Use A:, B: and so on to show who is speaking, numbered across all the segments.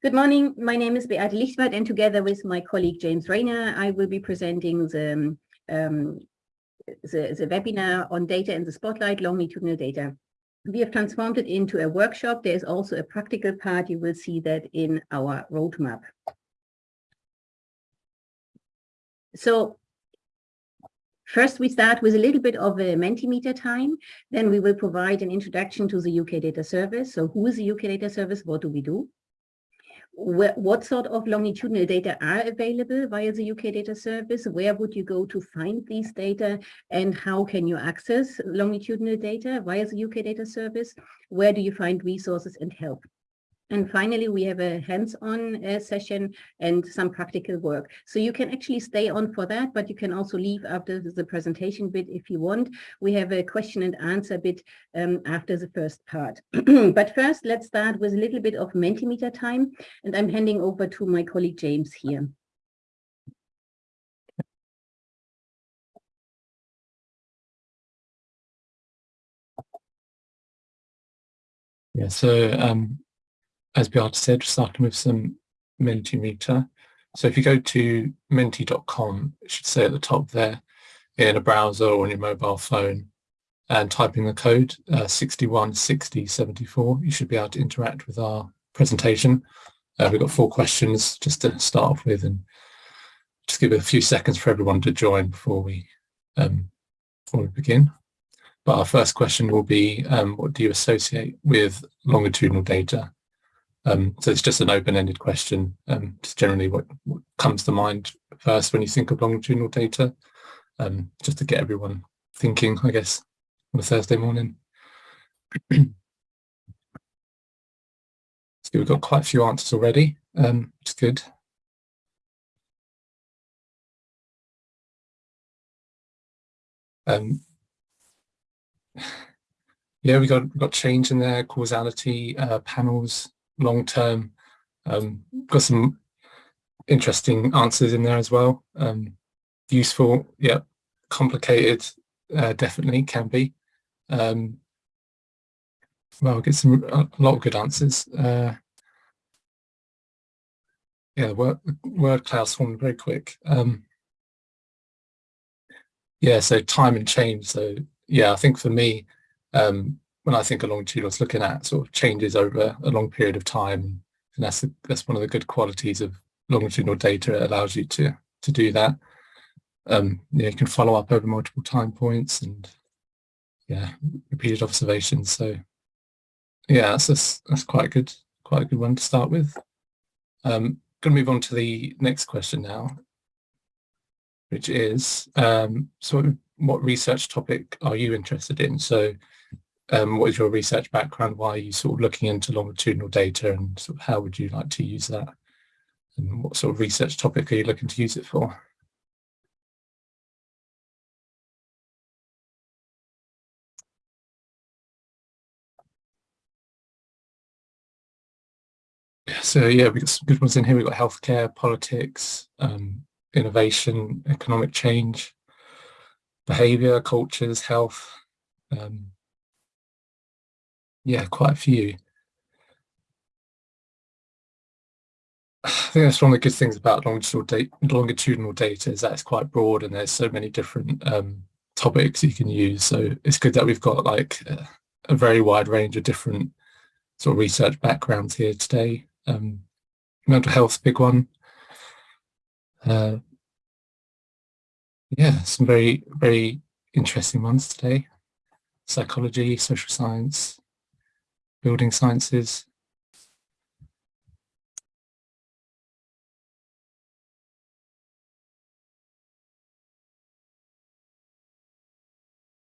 A: Good morning. My name is Beate Lichtwardt and together with my colleague James Rayner, I will be presenting the, um, the, the, webinar on data in the spotlight, longitudinal data. We have transformed it into a workshop. There's also a practical part. You will see that in our roadmap. So First, we start with a little bit of a Mentimeter time. Then we will provide an introduction to the UK Data Service. So who is the UK Data Service? What do we do? What sort of longitudinal data are available via the UK Data Service? Where would you go to find these data? And how can you access longitudinal data via the UK Data Service? Where do you find resources and help? And finally, we have a hands-on uh, session and some practical work. So you can actually stay on for that, but you can also leave after the presentation bit if you want. We have a question and answer bit um, after the first part. but first, let's start with a little bit of Mentimeter time. And I'm handing over to my colleague James here.
B: Yeah, so um, as Beate said, starting with some Mentimeter. So if you go to menti.com, it should say at the top there in a browser or on your mobile phone and typing the code uh, 616074, you should be able to interact with our presentation. Uh, we've got four questions just to start off with and just give a few seconds for everyone to join before we, um, before we begin. But our first question will be, um, what do you associate with longitudinal data? Um, so it's just an open-ended question, um, just generally what, what, comes to mind first when you think of longitudinal data, um, just to get everyone thinking, I guess, on a Thursday morning. so we've got quite a few answers already, um, which is good. Um, yeah, we got got change in there, causality, uh, panels, long term. Um, got some interesting answers in there as well. Um, useful, yeah, complicated, uh, definitely can be. Um, well, get some a lot of good answers. Uh, yeah, word, word clouds formed very quick. Um, yeah, so time and change. So yeah, I think for me, um, when I think of was looking at sort of changes over a long period of time. And that's, that's one of the good qualities of longitudinal data. It allows you to, to do that. Um, yeah, you can follow up over multiple time points and yeah, repeated observations. So yeah, that's, that's, that's quite a good, quite a good one to start with. Um, going to move on to the next question now, which is, um, so what research topic are you interested in? So um, what is your research background? Why are you sort of looking into longitudinal data and sort of how would you like to use that? And what sort of research topic are you looking to use it for? So yeah, we've got some good ones in here. We've got healthcare, politics, um, innovation, economic change, behavior, cultures, health, um, yeah, quite a few. I think that's one of the good things about longitudinal data, longitudinal data is that it's quite broad and there's so many different um, topics you can use. So it's good that we've got like a, a, very wide range of different sort of research backgrounds here today. Um, mental health, big one. Uh, yeah, some very, very interesting ones today. Psychology, social science, building sciences.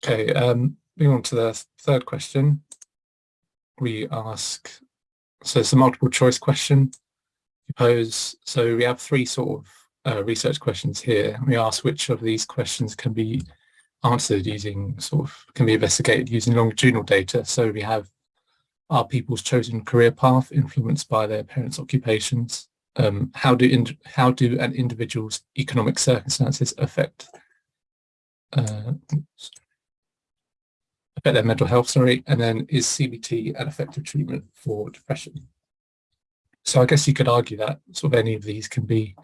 B: Okay, um, moving on to the third question. We ask, so it's a multiple choice question you pose. So we have three sort of uh, research questions here. We ask which of these questions can be answered using sort of, can be investigated using longitudinal data. So we have are people's chosen career path influenced by their parents' occupations? Um, how do how do an individual's economic circumstances affect uh, affect their mental health? Sorry, and then is CBT an effective treatment for depression? so I guess you could argue that sort of any of these can be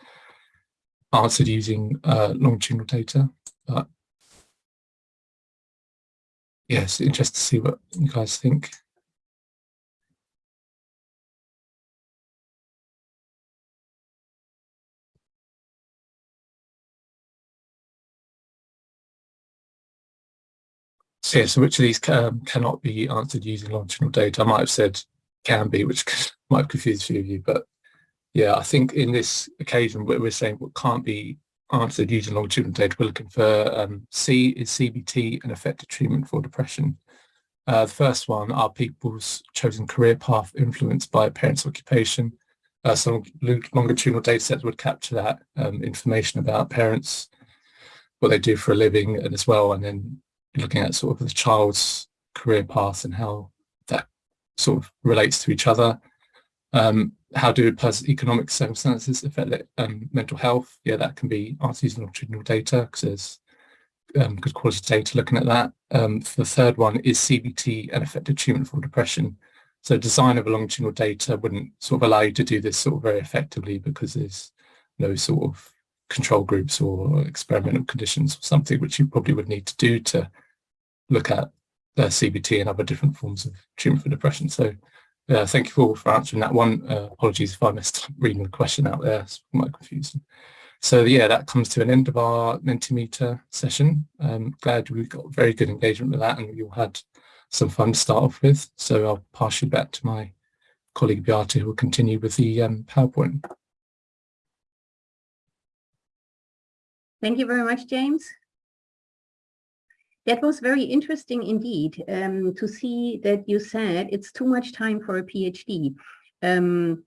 B: answered using uh, longitudinal data, but yes, interested to see what you guys think. Yeah, so which of these can, cannot be answered using longitudinal data? I might have said can be, which might confuse a few of you, but yeah, I think in this occasion we're saying what can't be answered using longitudinal data, we're looking for um, C is CBT an effective treatment for depression. Uh, the first one are people's chosen career path influenced by parents' occupation. Uh, some longitudinal data sets would capture that um, information about parents, what they do for a living and as well, and then looking at sort of the child's career path and how that sort of relates to each other. Um, how do economic circumstances affect um, mental health? Yeah, that can be answered longitudinal data because there's um, good quality data looking at that. Um, the third one is CBT and effective treatment for depression. So design of a longitudinal data wouldn't sort of allow you to do this sort of very effectively because there's no sort of control groups or experimental conditions or something which you probably would need to do to look at uh, CBT and other different forms of treatment for depression. So uh, thank you all for answering that one. Uh, apologies if I missed reading the question out there, it's quite confusing. So yeah, that comes to an end of our Mentimeter session. Um, glad we got very good engagement with that and you all had some fun to start off with. So I'll pass you back to my colleague Beata who will continue with the um, PowerPoint.
A: Thank you very much, James. That was very interesting indeed um, to see that you said it's too much time for a PhD. Um,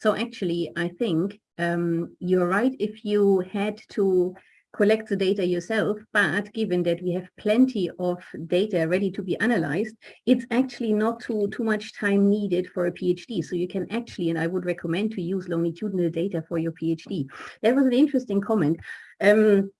A: so actually, I think um, you're right if you had to collect the data yourself, but given that we have plenty of data ready to be analyzed, it's actually not too, too much time needed for a PhD. So you can actually, and I would recommend to use longitudinal data for your PhD. That was an interesting comment. Um,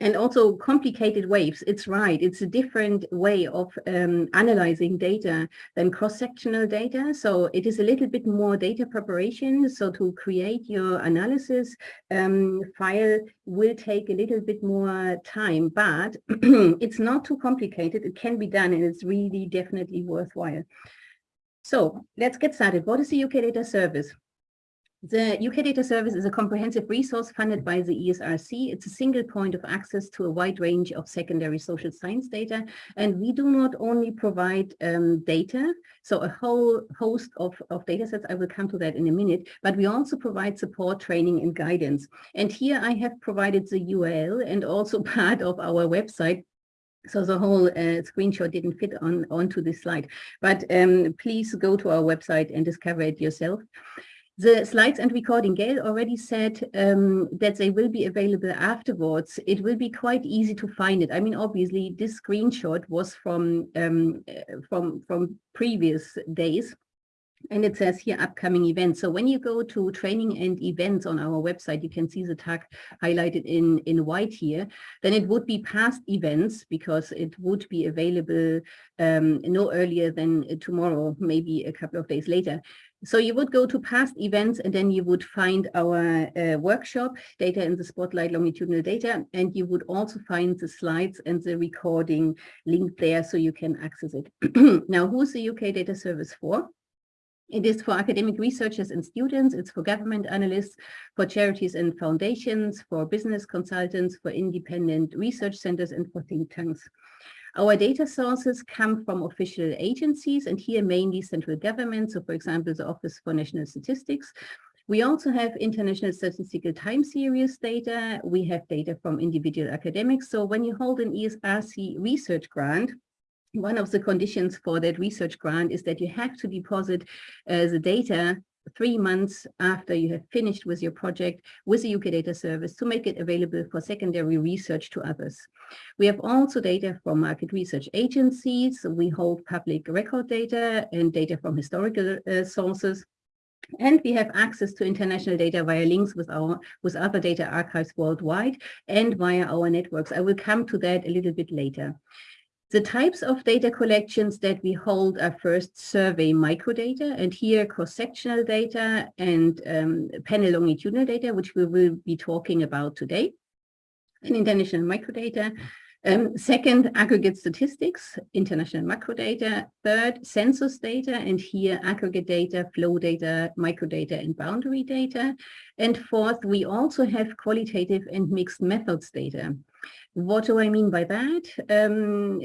A: and also complicated waves. It's right. It's a different way of um, analyzing data than cross-sectional data. So it is a little bit more data preparation. So to create your analysis um, file will take a little bit more time, but it's not too complicated. It can be done and it's really definitely worthwhile. So let's get started. What is the UK Data Service? The UK Data Service is a comprehensive resource funded by the ESRC. It's a single point of access to a wide range of secondary social science data. And we do not only provide um, data, so a whole host of, of data sets, I will come to that in a minute, but we also provide support, training and guidance. And here I have provided the URL and also part of our website so the whole uh, screenshot didn't fit on onto this slide, but um, please go to our website and discover it yourself. The slides and recording, Gail already said um, that they will be available afterwards. It will be quite easy to find it. I mean, obviously, this screenshot was from um, uh, from from previous days. And it says here upcoming events. So when you go to training and events on our website, you can see the tag highlighted in, in white here. Then it would be past events because it would be available um, no earlier than tomorrow, maybe a couple of days later. So you would go to past events and then you would find our uh, workshop, data in the spotlight, longitudinal data, and you would also find the slides and the recording linked there so you can access it. now, who's the UK Data Service for? It is for academic researchers and students, it's for government analysts, for charities and foundations, for business consultants, for independent research centers, and for think tanks. Our data sources come from official agencies and here mainly central government. So for example, the Office for National Statistics. We also have international statistical time series data. We have data from individual academics. So when you hold an ESRC research grant, one of the conditions for that research grant is that you have to deposit uh, the data three months after you have finished with your project with the UK Data Service to make it available for secondary research to others. We have also data from market research agencies. We hold public record data and data from historical uh, sources. And we have access to international data via links with our with other data archives worldwide and via our networks. I will come to that a little bit later. The types of data collections that we hold are first survey microdata, and here cross-sectional data and um, panel longitudinal data, which we will be talking about today, and international microdata. Um, second, aggregate statistics, international macro data. Third, census data, and here aggregate data, flow data, microdata, and boundary data. And fourth, we also have qualitative and mixed methods data. What do I mean by that? Um,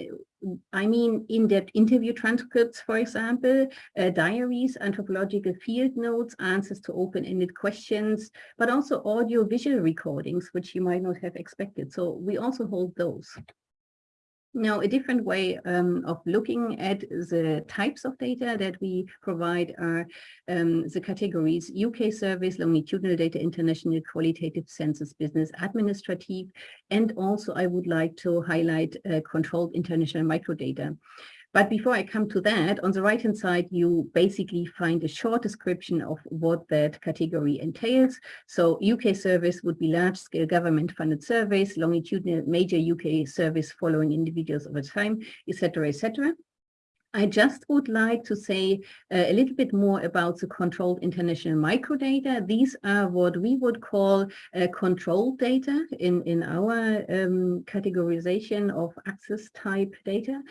A: I mean in-depth interview transcripts, for example, uh, diaries, anthropological field notes, answers to open-ended questions, but also audio-visual recordings, which you might not have expected. So we also hold those. Now, a different way um, of looking at the types of data that we provide are um, the categories UK service, longitudinal data, international qualitative census, business administrative, and also I would like to highlight uh, controlled international microdata. But before I come to that, on the right-hand side, you basically find a short description of what that category entails. So UK service would be large-scale government-funded surveys, longitudinal major UK service following individuals over time, etc., etc. I just would like to say uh, a little bit more about the controlled international microdata. These are what we would call uh, controlled data in, in our um, categorization of access type data.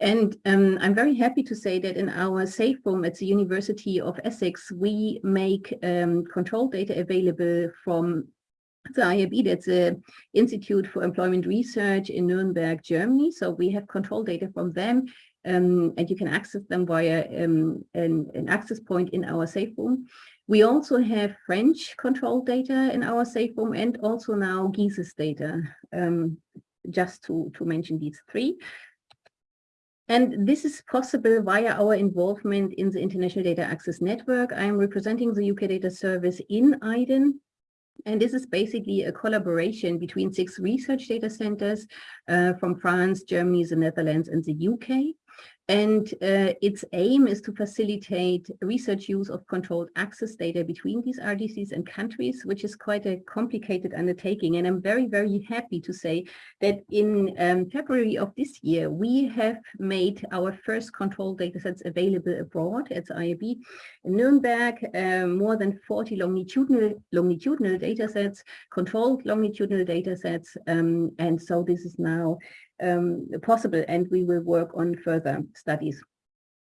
A: And um, I'm very happy to say that in our safe room at the University of Essex, we make um, control data available from the IAB, that's the Institute for Employment Research in Nuremberg, Germany. So we have control data from them um, and you can access them via um, an, an, access point in our safe room. We also have French control data in our safe room and also now GESIS data, um, just to, to mention these three. And this is possible via our involvement in the International Data Access Network. I'm representing the UK Data Service in IDAN. And this is basically a collaboration between six research data centers uh, from France, Germany, the Netherlands, and the UK. And uh, its aim is to facilitate research use of controlled access data between these RDCs and countries, which is quite a complicated undertaking. And I'm very, very happy to say that in um, February of this year, we have made our first controlled datasets available abroad at IAB in Nuremberg, um, more than 40 longitudinal, longitudinal datasets, controlled longitudinal datasets. Um, and so this is now um, possible and we will work on further studies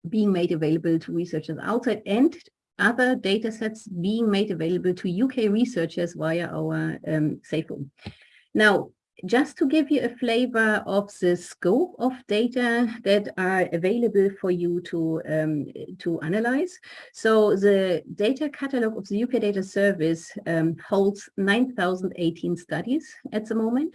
A: being made available to researchers outside and other data sets being made available to UK researchers via our um, safe room. Now, just to give you a flavor of the scope of data that are available for you to, um, to analyze. So the data catalog of the UK Data Service um, holds 9,018 studies at the moment.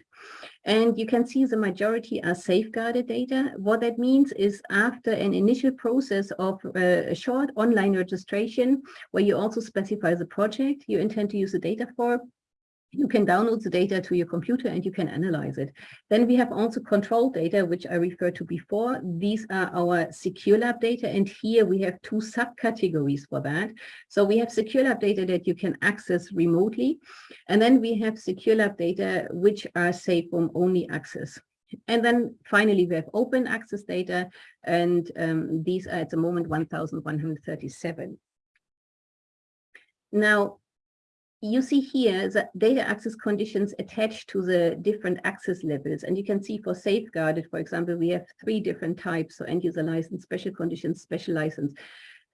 A: And you can see the majority are safeguarded data. What that means is after an initial process of uh, a short online registration, where you also specify the project you intend to use the data for, you can download the data to your computer and you can analyze it. Then we have also control data, which I referred to before. These are our secure lab data. And here we have two subcategories for that. So we have secure lab data that you can access remotely. And then we have secure lab data, which are safe from only access. And then finally, we have open access data, and um, these are at the moment 1,137. Now, you see here the data access conditions attached to the different access levels. And you can see for safeguarded, for example, we have three different types. So end user license, special conditions, special license.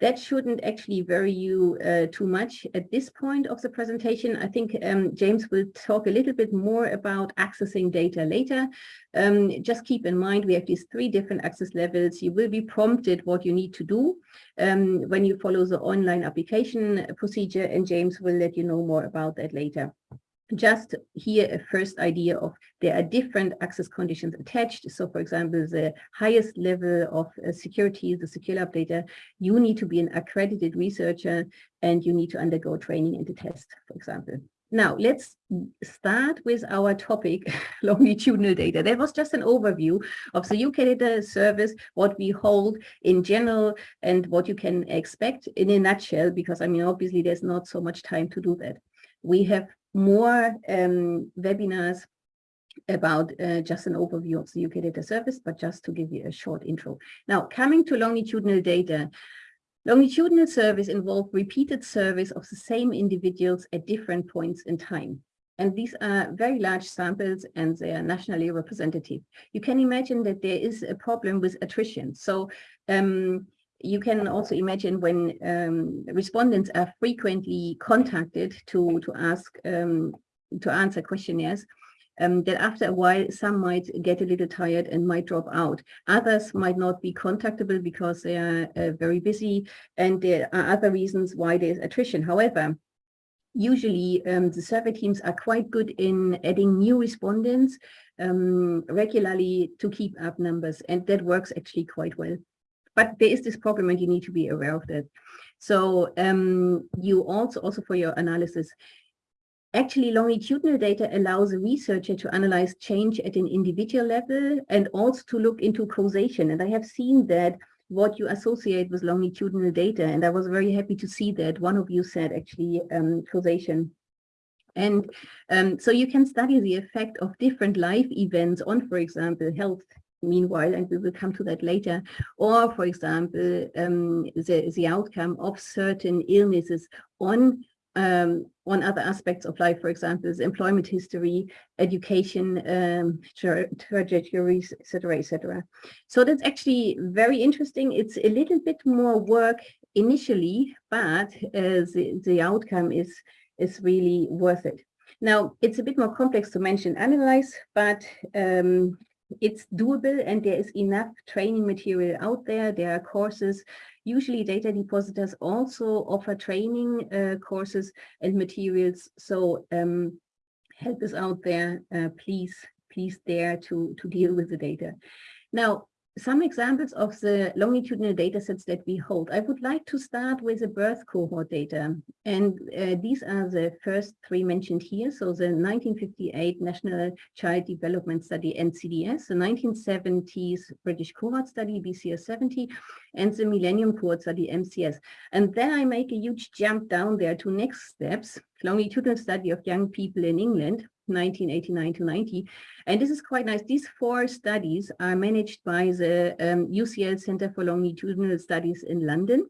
A: That shouldn't actually worry you uh, too much at this point of the presentation. I think um, James will talk a little bit more about accessing data later. Um, just keep in mind, we have these three different access levels. You will be prompted what you need to do um, when you follow the online application procedure, and James will let you know more about that later just here a first idea of there are different access conditions attached. So for example, the highest level of uh, security, the secure lab data, you need to be an accredited researcher and you need to undergo training and a test, for example. Now, let's start with our topic, longitudinal data. That was just an overview of the UK data service, what we hold in general, and what you can expect in a nutshell, because I mean, obviously there's not so much time to do that. We have more um, webinars about uh, just an overview of the UK data service, but just to give you a short intro. Now, coming to longitudinal data, longitudinal service involve repeated surveys of the same individuals at different points in time. And these are very large samples and they are nationally representative. You can imagine that there is a problem with attrition. So um, you can also imagine when um, respondents are frequently contacted to, to ask, um, to answer questionnaires, um, that after a while, some might get a little tired and might drop out. Others might not be contactable because they are uh, very busy and there are other reasons why there's attrition. However, usually um, the survey teams are quite good in adding new respondents um, regularly to keep up numbers and that works actually quite well. But there is this problem and you need to be aware of that. So um, you also, also for your analysis, actually longitudinal data allows a researcher to analyze change at an individual level and also to look into causation. And I have seen that what you associate with longitudinal data. And I was very happy to see that one of you said actually um, causation. And um, so you can study the effect of different life events on, for example, health meanwhile, and we will come to that later, or for example, um, the, the outcome of certain illnesses on um, on other aspects of life, for example, employment history, education, um, tra trajectories, etc., etc. So that's actually very interesting. It's a little bit more work initially, but uh, the, the outcome is, is really worth it. Now, it's a bit more complex to mention analyze, but um, it's doable and there is enough training material out there. There are courses Usually data depositors also offer training uh, courses and materials. So um, help us out there, uh, please, please dare to, to deal with the data. Now, some examples of the longitudinal data sets that we hold. I would like to start with the birth cohort data. And uh, these are the first three mentioned here. So the 1958 National Child Development Study, NCDS, the 1970s British Cohort Study, BCS 70, and the Millennium Cohort Study, MCS. And then I make a huge jump down there to next steps, longitudinal study of young people in England, 1989 to 90. And this is quite nice. These four studies are managed by the um, UCL Center for Longitudinal Studies in London.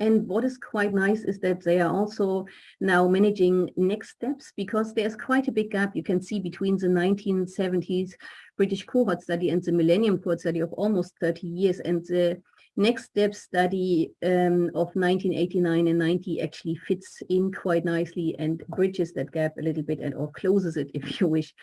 A: And what is quite nice is that they are also now managing next steps because there's quite a big gap you can see between the 1970s British cohort study and the Millennium cohort study of almost 30 years. And the Next step study um, of 1989 and 90 actually fits in quite nicely and bridges that gap a little bit and or closes it if you wish.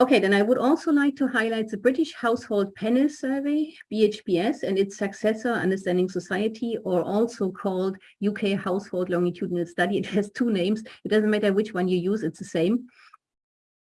A: Okay, then I would also like to highlight the British Household Panel Survey, BHPS, and its successor, Understanding Society, or also called UK Household Longitudinal Study. It has two names. It doesn't matter which one you use, it's the same.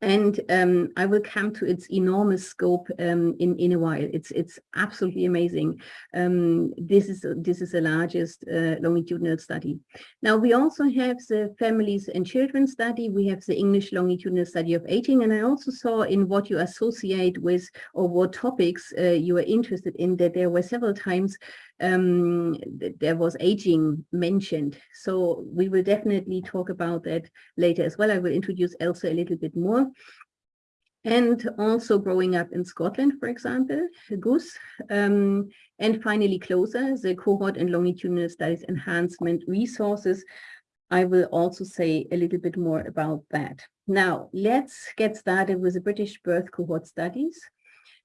A: And um, I will come to its enormous scope um, in in a while. It's it's absolutely amazing. Um, this is this is the largest uh, longitudinal study. Now we also have the families and children study. We have the English longitudinal study of aging, and I also saw in what you associate with or what topics uh, you are interested in that there were several times um, there was aging mentioned. So we will definitely talk about that later as well. I will introduce Elsa a little bit more. And also growing up in Scotland, for example, Goose. Um, and finally, closer, the cohort and longitudinal studies enhancement resources. I will also say a little bit more about that. Now, let's get started with the British birth cohort studies.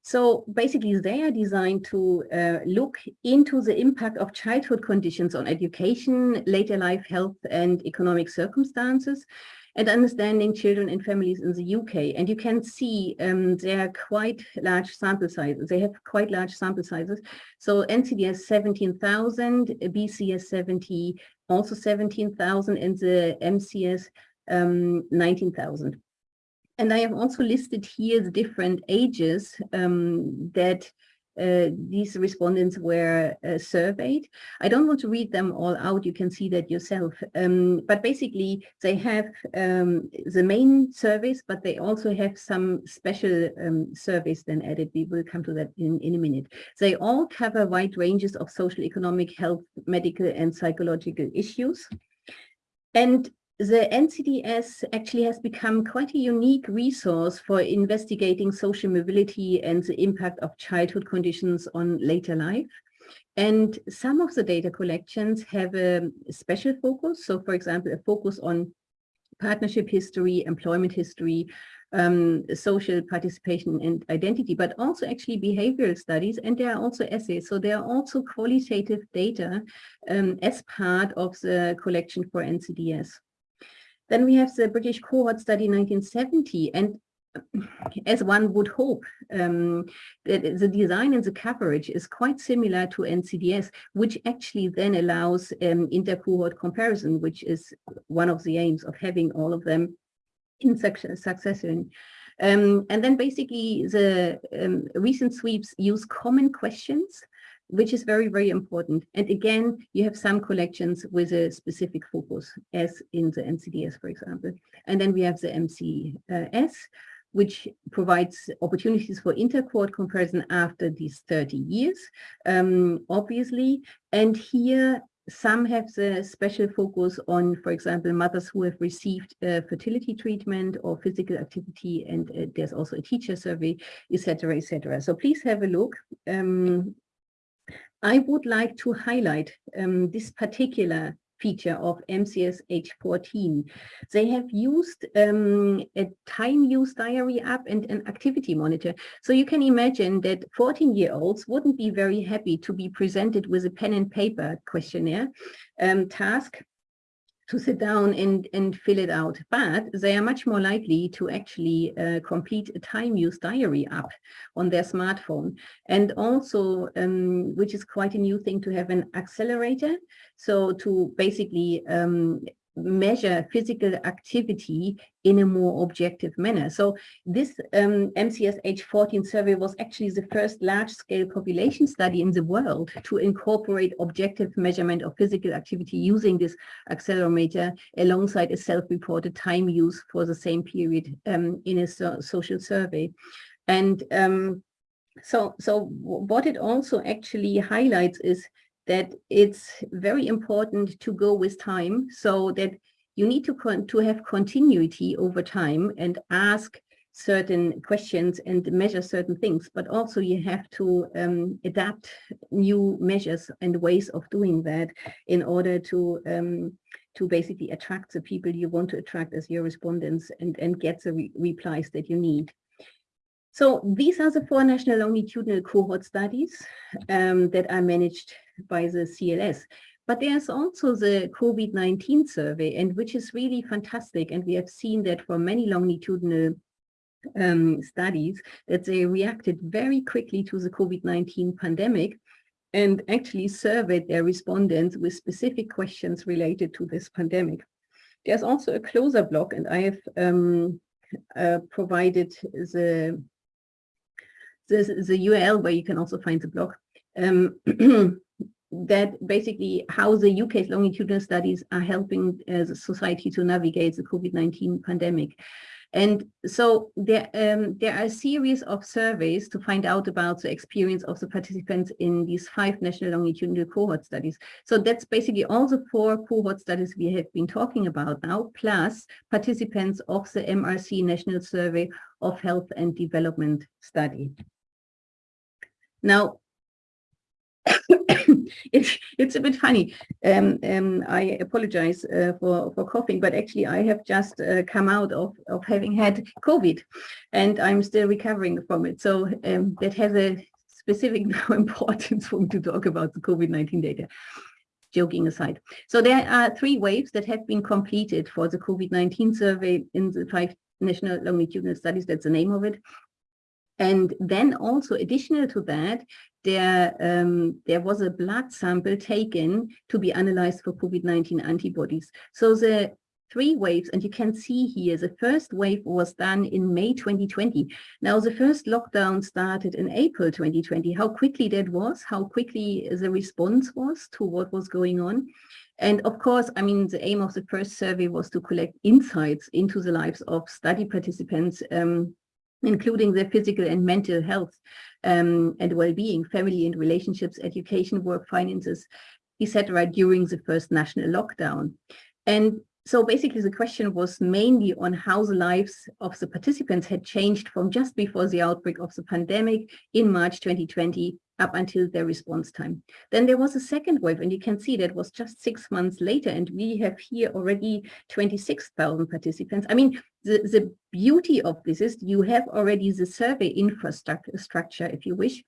A: So basically they are designed to uh, look into the impact of childhood conditions on education, later life health and economic circumstances and understanding children and families in the UK. And you can see um, they are quite large sample sizes. They have quite large sample sizes. So NCDS 17,000, BCS 70, also 17,000 and the MCS um, 19,000. And I have also listed here the different ages um, that uh, these respondents were uh, surveyed. I don't want to read them all out, you can see that yourself. Um, but basically they have um, the main surveys, but they also have some special um, surveys then added. We will come to that in, in a minute. They all cover wide ranges of social, economic, health, medical and psychological issues. And the NCDS actually has become quite a unique resource for investigating social mobility and the impact of childhood conditions on later life. And some of the data collections have a special focus. So for example, a focus on partnership history, employment history, um, social participation and identity, but also actually behavioral studies. And there are also essays. So there are also qualitative data um, as part of the collection for NCDS. Then we have the British cohort study 1970. And as one would hope, um, the design and the coverage is quite similar to NCDS, which actually then allows um, inter-cohort comparison, which is one of the aims of having all of them in succession. Um, and then basically the um, recent sweeps use common questions, which is very, very important. And again, you have some collections with a specific focus, as in the NCDS, for example. And then we have the MCS, which provides opportunities for inter-cohort comparison after these 30 years, um, obviously. And here some have the special focus on, for example, mothers who have received fertility treatment or physical activity, and uh, there's also a teacher survey, etc., etc. So please have a look. Um, I would like to highlight um, this particular feature of MCS H14. They have used um, a time use diary app and an activity monitor. So you can imagine that 14 year olds wouldn't be very happy to be presented with a pen and paper questionnaire um, task to sit down and, and fill it out, but they are much more likely to actually uh, complete a time use diary app on their smartphone. And also, um, which is quite a new thing to have an accelerator. So to basically um, measure physical activity in a more objective manner. So this um, MCS H14 survey was actually the first large-scale population study in the world to incorporate objective measurement of physical activity using this accelerometer alongside a self-reported time use for the same period um, in a so social survey. And um, so, so what it also actually highlights is that it's very important to go with time so that you need to, to have continuity over time and ask certain questions and measure certain things, but also you have to um, adapt new measures and ways of doing that in order to um, to basically attract the people you want to attract as your respondents and, and get the re replies that you need. So these are the four national longitudinal cohort studies um, that are managed by the CLS. But there's also the COVID-19 survey, and which is really fantastic. And we have seen that for many longitudinal um, studies, that they reacted very quickly to the COVID-19 pandemic and actually surveyed their respondents with specific questions related to this pandemic. There's also a closer block, and I have um, uh, provided the the, the URL where you can also find the blog, um, that basically how the UK's longitudinal studies are helping uh, the society to navigate the COVID-19 pandemic. And so there, um, there are a series of surveys to find out about the experience of the participants in these five national longitudinal cohort studies. So that's basically all the four cohort studies we have been talking about now, plus participants of the MRC National Survey of Health and Development Study. Now, it's it's a bit funny. Um, um, I apologize uh, for for coughing, but actually I have just uh, come out of of having had COVID, and I'm still recovering from it. So um, that has a specific importance for me to talk about the COVID-19 data. Joking aside, so there are three waves that have been completed for the COVID-19 survey in the five national longitudinal studies. That's the name of it. And then also additional to that, there, um, there was a blood sample taken to be analyzed for COVID-19 antibodies. So the three waves, and you can see here, the first wave was done in May 2020. Now, the first lockdown started in April 2020. How quickly that was, how quickly the response was to what was going on. And of course, I mean, the aim of the first survey was to collect insights into the lives of study participants um, including their physical and mental health um, and well-being, family and relationships, education, work, finances, etc., during the first national lockdown. And so basically the question was mainly on how the lives of the participants had changed from just before the outbreak of the pandemic in March 2020 up until their response time. Then there was a second wave and you can see that was just six months later and we have here already 26,000 participants. I mean, the, the beauty of this is you have already the survey infrastructure, structure if you wish,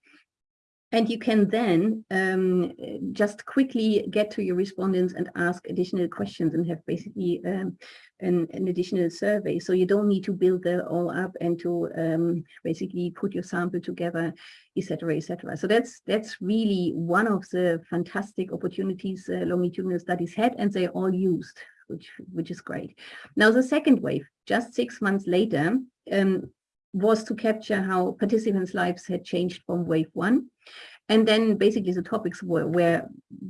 A: and you can then um, just quickly get to your respondents and ask additional questions and have basically um, an, an, additional survey. So you don't need to build that all up and to um, basically put your sample together, etc., etc. So that's that's really one of the fantastic opportunities uh, longitudinal studies had, and they all used, which which is great. Now the second wave, just six months later, um, was to capture how participants' lives had changed from wave one. And then basically the topics were, were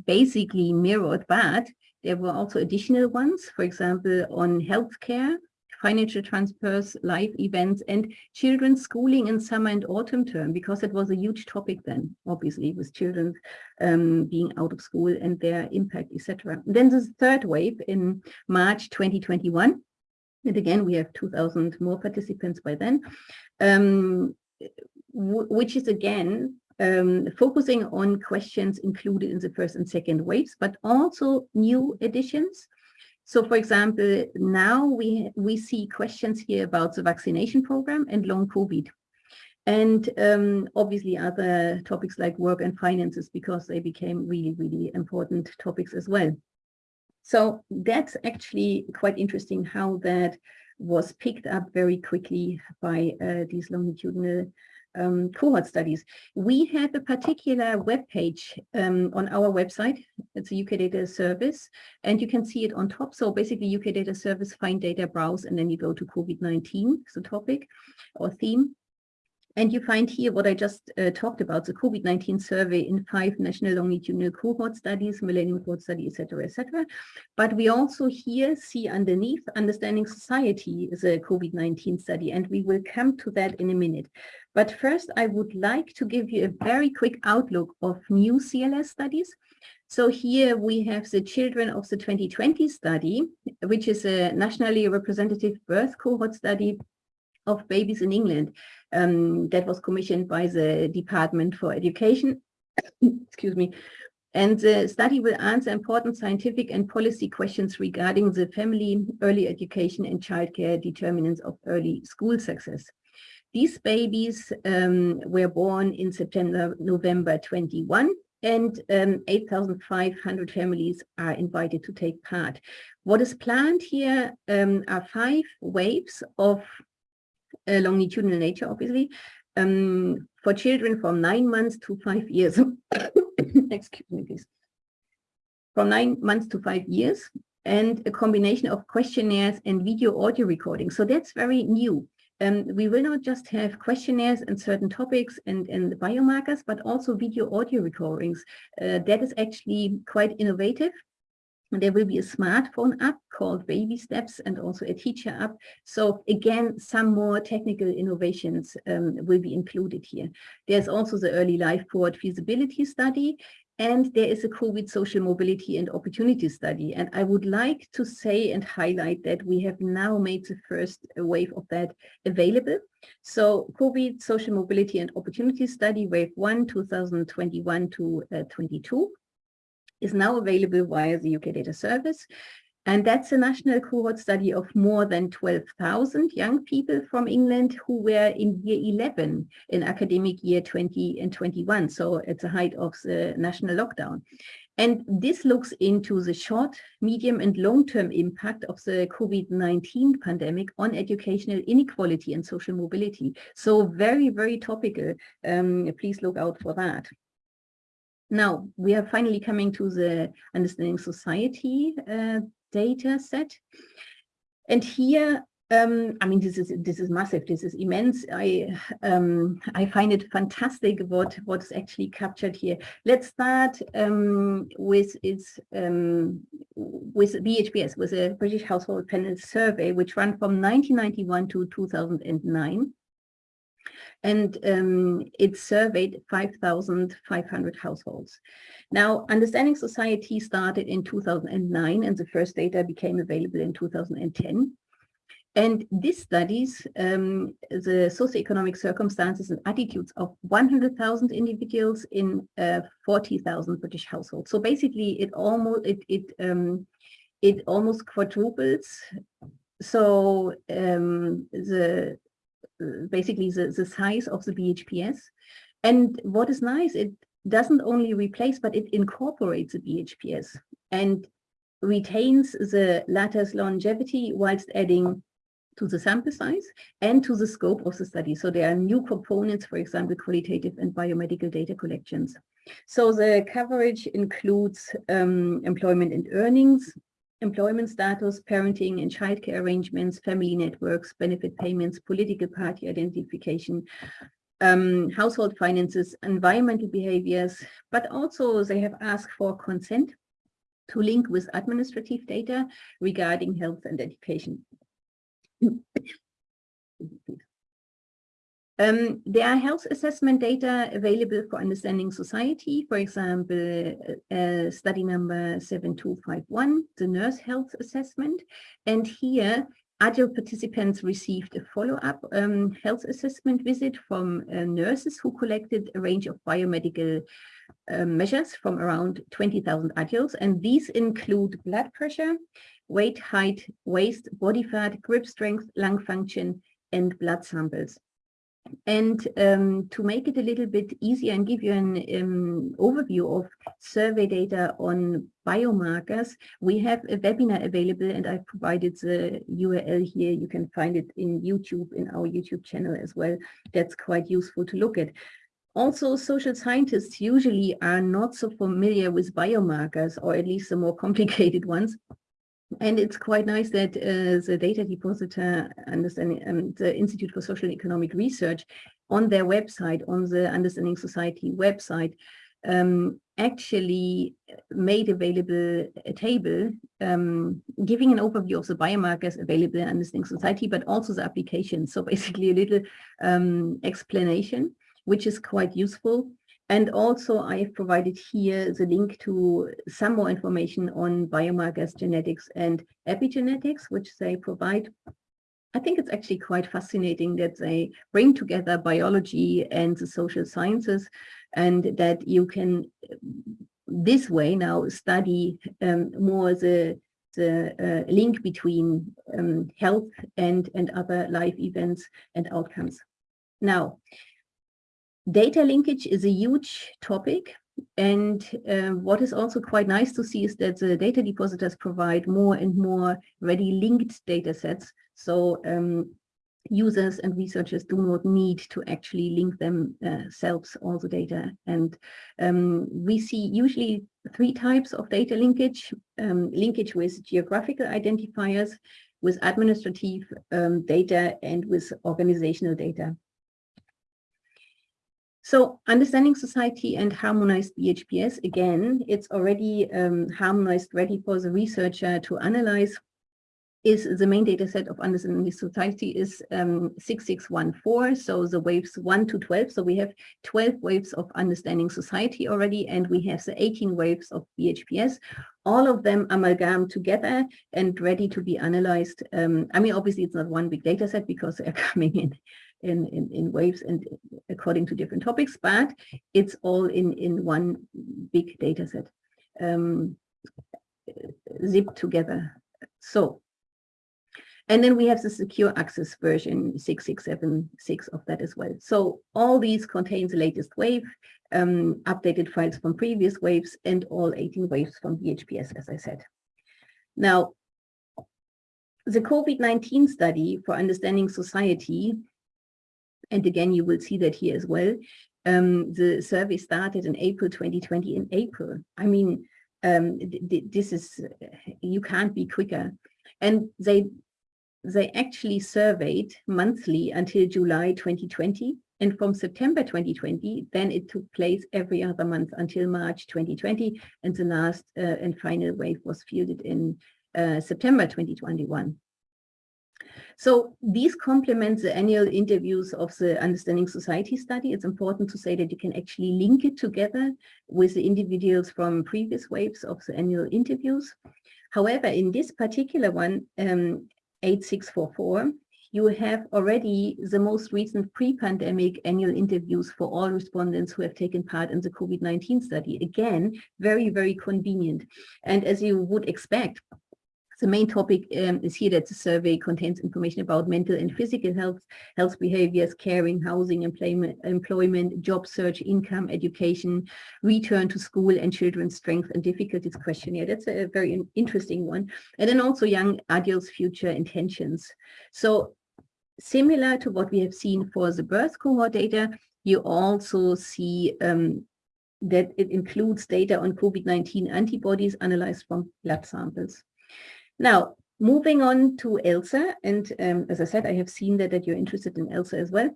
A: basically mirrored, but there were also additional ones, for example, on healthcare, financial transfers, life events, and children's schooling in summer and autumn term, because it was a huge topic then, obviously, with children um, being out of school and their impact, etc. Then the third wave in March 2021, and again, we have 2000 more participants by then, um, which is again um, focusing on questions included in the first and second waves, but also new additions. So for example, now we, we see questions here about the vaccination program and long COVID. And um, obviously other topics like work and finances, because they became really, really important topics as well. So that's actually quite interesting how that was picked up very quickly by uh, these longitudinal um, cohort studies. We have a particular web page um, on our website. It's a UK Data Service, and you can see it on top. So basically, UK Data Service, find data, browse, and then you go to COVID-19, the topic or theme. And you find here what I just uh, talked about, the COVID-19 survey in five national longitudinal cohort studies, Millennium Cohort Study, etc., etc. But we also here see underneath Understanding Society is a COVID-19 study, and we will come to that in a minute. But first, I would like to give you a very quick outlook of new CLS studies. So here we have the children of the 2020 study, which is a nationally representative birth cohort study of babies in England um, that was commissioned by the Department for Education. Excuse me. And the study will answer important scientific and policy questions regarding the family, early education and childcare determinants of early school success. These babies um, were born in September, November 21, and um, 8,500 families are invited to take part. What is planned here um, are five waves of uh, longitudinal nature, obviously, um, for children from nine months to five years. Excuse me, please. From nine months to five years, and a combination of questionnaires and video audio recording. So that's very new. Um, we will not just have questionnaires and certain topics and, and biomarkers, but also video audio recordings. Uh, that is actually quite innovative there will be a smartphone app called Baby Steps and also a teacher app. So again, some more technical innovations um, will be included here. There's also the early life cohort feasibility study, and there is a COVID social mobility and opportunity study. And I would like to say and highlight that we have now made the first wave of that available. So COVID social mobility and opportunity study wave one, 2021 to uh, 22 is now available via the UK Data Service. And that's a national cohort study of more than 12,000 young people from England who were in year 11 in academic year 20 and 21. So at the height of the national lockdown. And this looks into the short, medium and long-term impact of the COVID-19 pandemic on educational inequality and social mobility. So very, very topical. Um, please look out for that. Now, we are finally coming to the Understanding Society uh, data set. And here, um, I mean, this is this is massive. This is immense. I um, I find it fantastic what what is actually captured here. Let's start um, with its um, with BHPS, with a British Household Panel Survey, which ran from 1991 to 2009. And um, it surveyed 5,500 households. Now, Understanding Society started in 2009 and the first data became available in 2010. And this studies, um, the socioeconomic circumstances and attitudes of 100,000 individuals in uh, 40,000 British households. So basically, it almost it it um, it almost quadruples. So um, the basically the, the size of the BHPS. And what is nice, it doesn't only replace, but it incorporates the BHPS and retains the latter's longevity whilst adding to the sample size and to the scope of the study. So there are new components, for example, qualitative and biomedical data collections. So the coverage includes um, employment and earnings, employment status, parenting and childcare arrangements, family networks, benefit payments, political party identification, um, household finances, environmental behaviors, but also they have asked for consent to link with administrative data regarding health and education. Um, there are health assessment data available for understanding society, for example, uh, study number 7251, the nurse health assessment. And here, adult participants received a follow-up um, health assessment visit from uh, nurses who collected a range of biomedical uh, measures from around 20,000 adults. And these include blood pressure, weight, height, waist, body fat, grip strength, lung function, and blood samples. And um, to make it a little bit easier and give you an um, overview of survey data on biomarkers, we have a webinar available and I've provided the URL here. You can find it in YouTube, in our YouTube channel as well. That's quite useful to look at. Also, social scientists usually are not so familiar with biomarkers, or at least the more complicated ones. And it's quite nice that uh, the data depositor understanding um, the Institute for Social and Economic Research on their website, on the Understanding Society website, um, actually made available a table um, giving an overview of the biomarkers available in Understanding Society, but also the application. So basically a little um, explanation, which is quite useful. And also I've provided here the link to some more information on biomarkers, genetics and epigenetics, which they provide. I think it's actually quite fascinating that they bring together biology and the social sciences and that you can this way now study um, more the the uh, link between um, health and and other life events and outcomes. Now, Data linkage is a huge topic. And uh, what is also quite nice to see is that the data depositors provide more and more ready linked data sets. So um, users and researchers do not need to actually link themselves all the data. And um, we see usually three types of data linkage, um, linkage with geographical identifiers, with administrative um, data, and with organizational data. So understanding society and harmonized BHPS, again, it's already um, harmonized, ready for the researcher to analyze is the main data set of understanding society is um, 6614, so the waves 1 to 12. So we have 12 waves of understanding society already, and we have the 18 waves of BHPS, all of them amalgam together and ready to be analyzed. Um, I mean, obviously, it's not one big data set because they're coming in in, in, in waves and according to different topics, but it's all in, in one big data set um, zipped together. So, and then we have the secure access version 6676 of that as well. So all these contain the latest wave, um, updated files from previous waves, and all 18 waves from BHPS, as I said. Now, the COVID-19 study for understanding society and again, you will see that here as well. Um, the survey started in April 2020 in April. I mean, um, this is, you can't be quicker. And they, they actually surveyed monthly until July 2020. And from September 2020, then it took place every other month until March 2020. And the last uh, and final wave was fielded in uh, September 2021. So these complement the annual interviews of the Understanding Society study. It's important to say that you can actually link it together with the individuals from previous waves of the annual interviews. However, in this particular one, um, 8644, you have already the most recent pre-pandemic annual interviews for all respondents who have taken part in the COVID-19 study. Again, very, very convenient. And as you would expect, the main topic um, is here that the survey contains information about mental and physical health, health behaviors, caring, housing, employment, employment, job search, income, education, return to school and children's strength and difficulties questionnaire. That's a very interesting one. And then also young adults' future intentions. So similar to what we have seen for the birth cohort data, you also see um, that it includes data on COVID-19 antibodies analyzed from blood samples. Now, moving on to ELSA, and um, as I said, I have seen that, that you're interested in ELSA as well.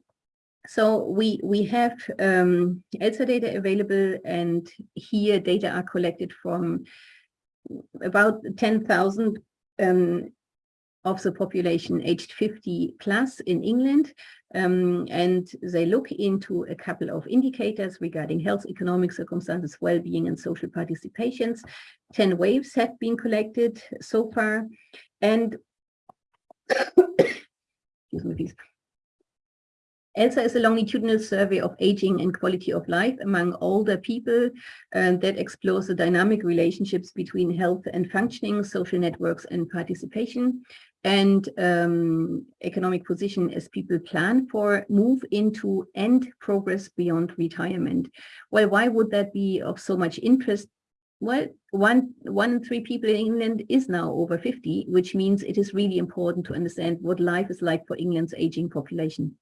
A: So we we have um, ELSA data available, and here data are collected from about 10,000 um, of the population aged 50 plus in England. Um, and they look into a couple of indicators regarding health, economic circumstances, well-being and social participations. 10 waves have been collected so far. And excuse me, please. ELSA is a longitudinal survey of aging and quality of life among older people uh, that explores the dynamic relationships between health and functioning, social networks and participation and um, economic position as people plan for move into and progress beyond retirement. Well, why would that be of so much interest? Well, one, one in three people in England is now over 50, which means it is really important to understand what life is like for England's aging population.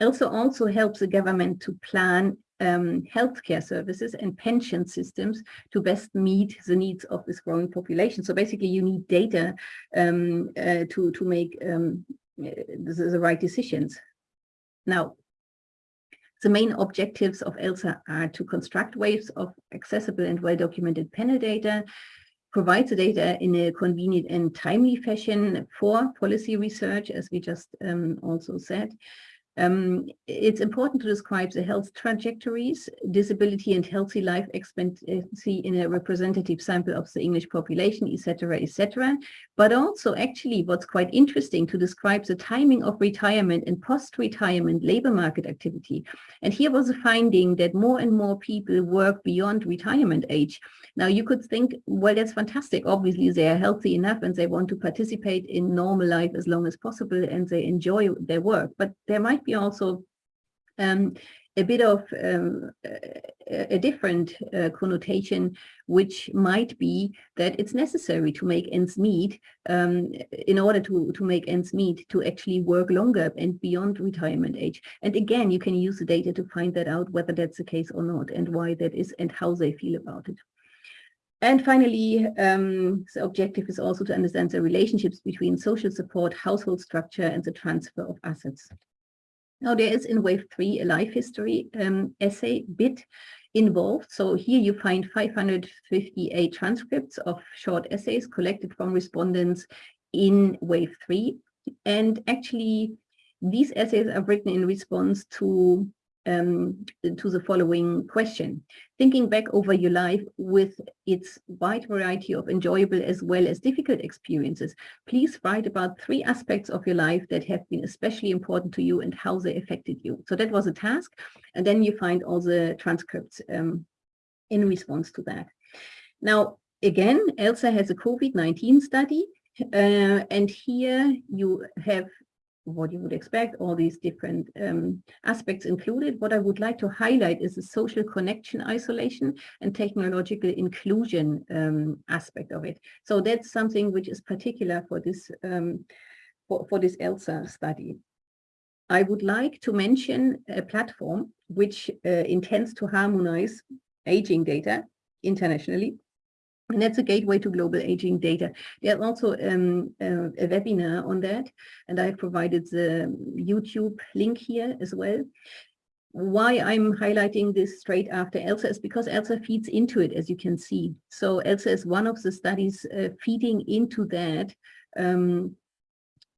A: ELSA also helps the government to plan um, healthcare services and pension systems to best meet the needs of this growing population. So basically you need data um, uh, to, to make um, uh, the, the right decisions. Now, the main objectives of ELSA are to construct waves of accessible and well-documented panel data, provide the data in a convenient and timely fashion for policy research, as we just um, also said, um, it's important to describe the health trajectories, disability and healthy life expectancy in a representative sample of the English population, etc., etc. But also actually what's quite interesting to describe the timing of retirement and post-retirement labor market activity. And here was a finding that more and more people work beyond retirement age. Now you could think, well, that's fantastic. Obviously they are healthy enough and they want to participate in normal life as long as possible and they enjoy their work. But there might be also um, a bit of um, a, different uh, connotation, which might be that it's necessary to make ends meet um, in order to, to make ends meet to actually work longer and beyond retirement age. And again, you can use the data to find that out, whether that's the case or not, and why that is, and how they feel about it. And finally, um, the objective is also to understand the relationships between social support, household structure, and the transfer of assets. Now there is in wave three a life history um, essay bit involved. So here you find 558 transcripts of short essays collected from respondents in wave three. And actually these essays are written in response to um, to the following question. Thinking back over your life with its wide variety of enjoyable as well as difficult experiences, please write about three aspects of your life that have been especially important to you and how they affected you. So that was a task. And then you find all the transcripts um, in response to that. Now, again, ELSA has a COVID-19 study uh, and here you have what you would expect, all these different um, aspects included. What I would like to highlight is the social connection isolation and technological inclusion um, aspect of it. So that's something which is particular for this um, for, for this ELSA study. I would like to mention a platform which uh, intends to harmonize aging data internationally and that's a gateway to global aging data. There's also um, uh, a webinar on that, and I've provided the YouTube link here as well. Why I'm highlighting this straight after ELSA is because ELSA feeds into it, as you can see. So ELSA is one of the studies uh, feeding into that um,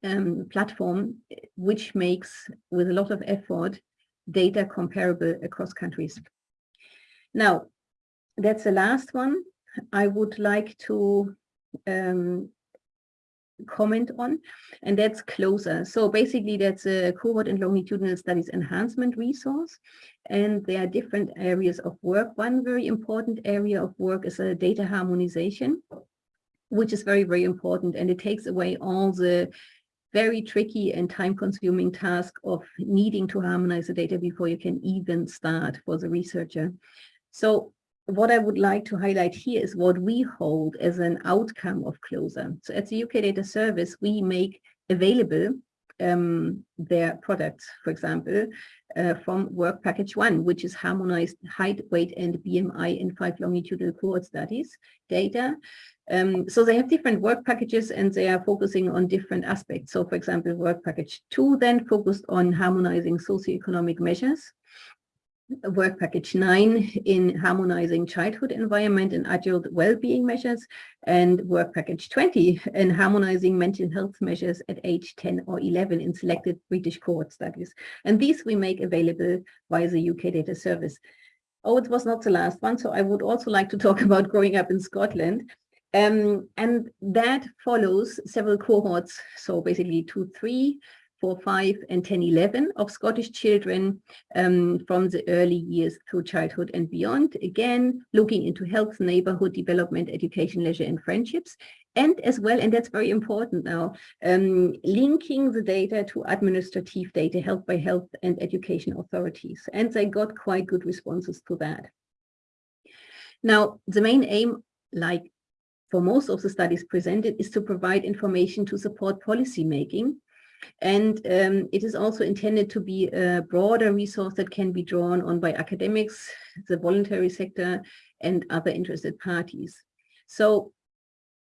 A: um, platform, which makes, with a lot of effort, data comparable across countries. Now, that's the last one I would like to um, comment on, and that's CLOSER. So basically that's a cohort and longitudinal studies enhancement resource, and there are different areas of work. One very important area of work is a data harmonization, which is very, very important, and it takes away all the very tricky and time-consuming task of needing to harmonize the data before you can even start for the researcher. So what I would like to highlight here is what we hold as an outcome of CLOSER. So at the UK Data Service, we make available um, their products, for example, uh, from work package one, which is harmonized height, weight, and BMI in five longitudinal cohort studies data. Um, so they have different work packages and they are focusing on different aspects. So for example, work package two then focused on harmonizing socioeconomic measures work package nine in harmonizing childhood environment and adult well-being measures and work package 20 in harmonizing mental health measures at age 10 or 11 in selected British cohort studies. And these we make available via the UK data service. Oh, it was not the last one. So I would also like to talk about growing up in Scotland. Um, and that follows several cohorts. So basically two, three, 4, 5 and 10, 11 of Scottish children um, from the early years through childhood and beyond. Again, looking into health, neighborhood development, education, leisure and friendships. And as well, and that's very important now, um, linking the data to administrative data held by health and education authorities. And they got quite good responses to that. Now, the main aim, like for most of the studies presented, is to provide information to support policy making and um, it is also intended to be a broader resource that can be drawn on by academics, the voluntary sector, and other interested parties. So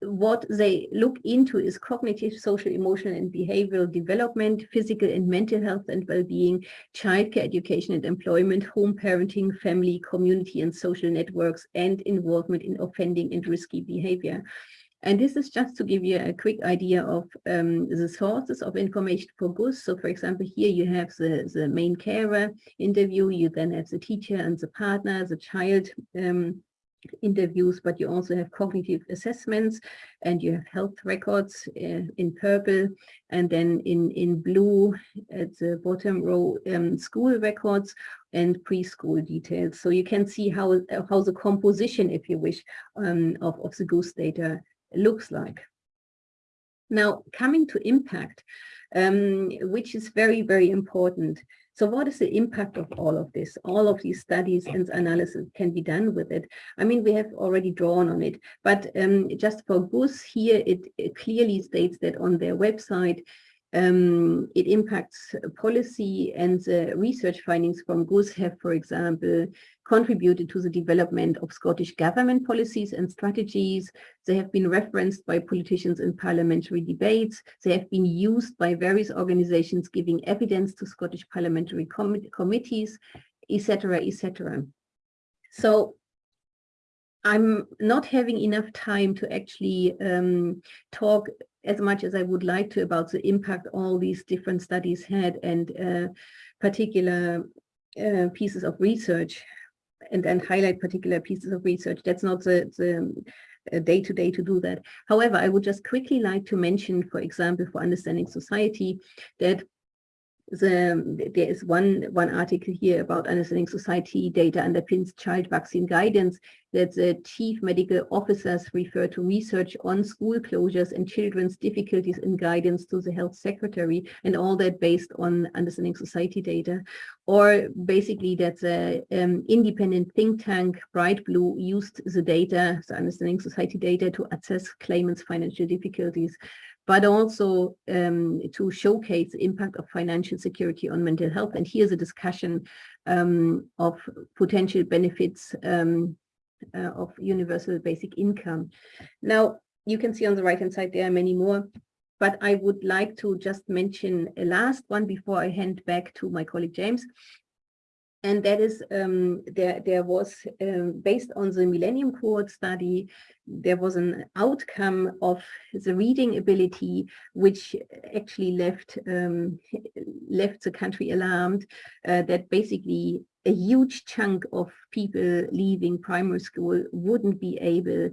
A: what they look into is cognitive, social, emotional, and behavioral development, physical and mental health and well-being, childcare, education and employment, home parenting, family, community and social networks, and involvement in offending and risky behavior. And this is just to give you a quick idea of um, the sources of information for GUS. So for example, here you have the, the main carer interview, you then have the teacher and the partner, the child um, interviews, but you also have cognitive assessments and you have health records uh, in purple and then in, in blue at the bottom row, um, school records and preschool details. So you can see how, how the composition, if you wish, um, of, of the GUS data looks like. Now, coming to impact, um, which is very, very important. So what is the impact of all of this? All of these studies and analysis can be done with it. I mean, we have already drawn on it, but um, just for GUS here, it, it clearly states that on their website, um, it impacts policy and the research findings from GUS have, for example, contributed to the development of Scottish government policies and strategies. They have been referenced by politicians in parliamentary debates. They have been used by various organizations giving evidence to Scottish parliamentary com committees, etc., etc. So I'm not having enough time to actually um, talk as much as I would like to about the impact all these different studies had and uh, particular uh, pieces of research and then highlight particular pieces of research. That's not the, the day to day to do that. However, I would just quickly like to mention, for example, for Understanding Society, that the, there is one, one article here about understanding society data underpins child vaccine guidance that the chief medical officers refer to research on school closures and children's difficulties in guidance to the health secretary and all that based on understanding society data. Or basically that the um, independent think tank Bright Blue used the data, the understanding society data to assess claimants' financial difficulties but also um, to showcase the impact of financial security on mental health. And here's a discussion um, of potential benefits um, uh, of universal basic income. Now, you can see on the right-hand side, there are many more, but I would like to just mention a last one before I hand back to my colleague James. And that is um, there there was um, based on the millennium cohort study there was an outcome of the reading ability which actually left um, left the country alarmed uh, that basically a huge chunk of people leaving primary school wouldn't be able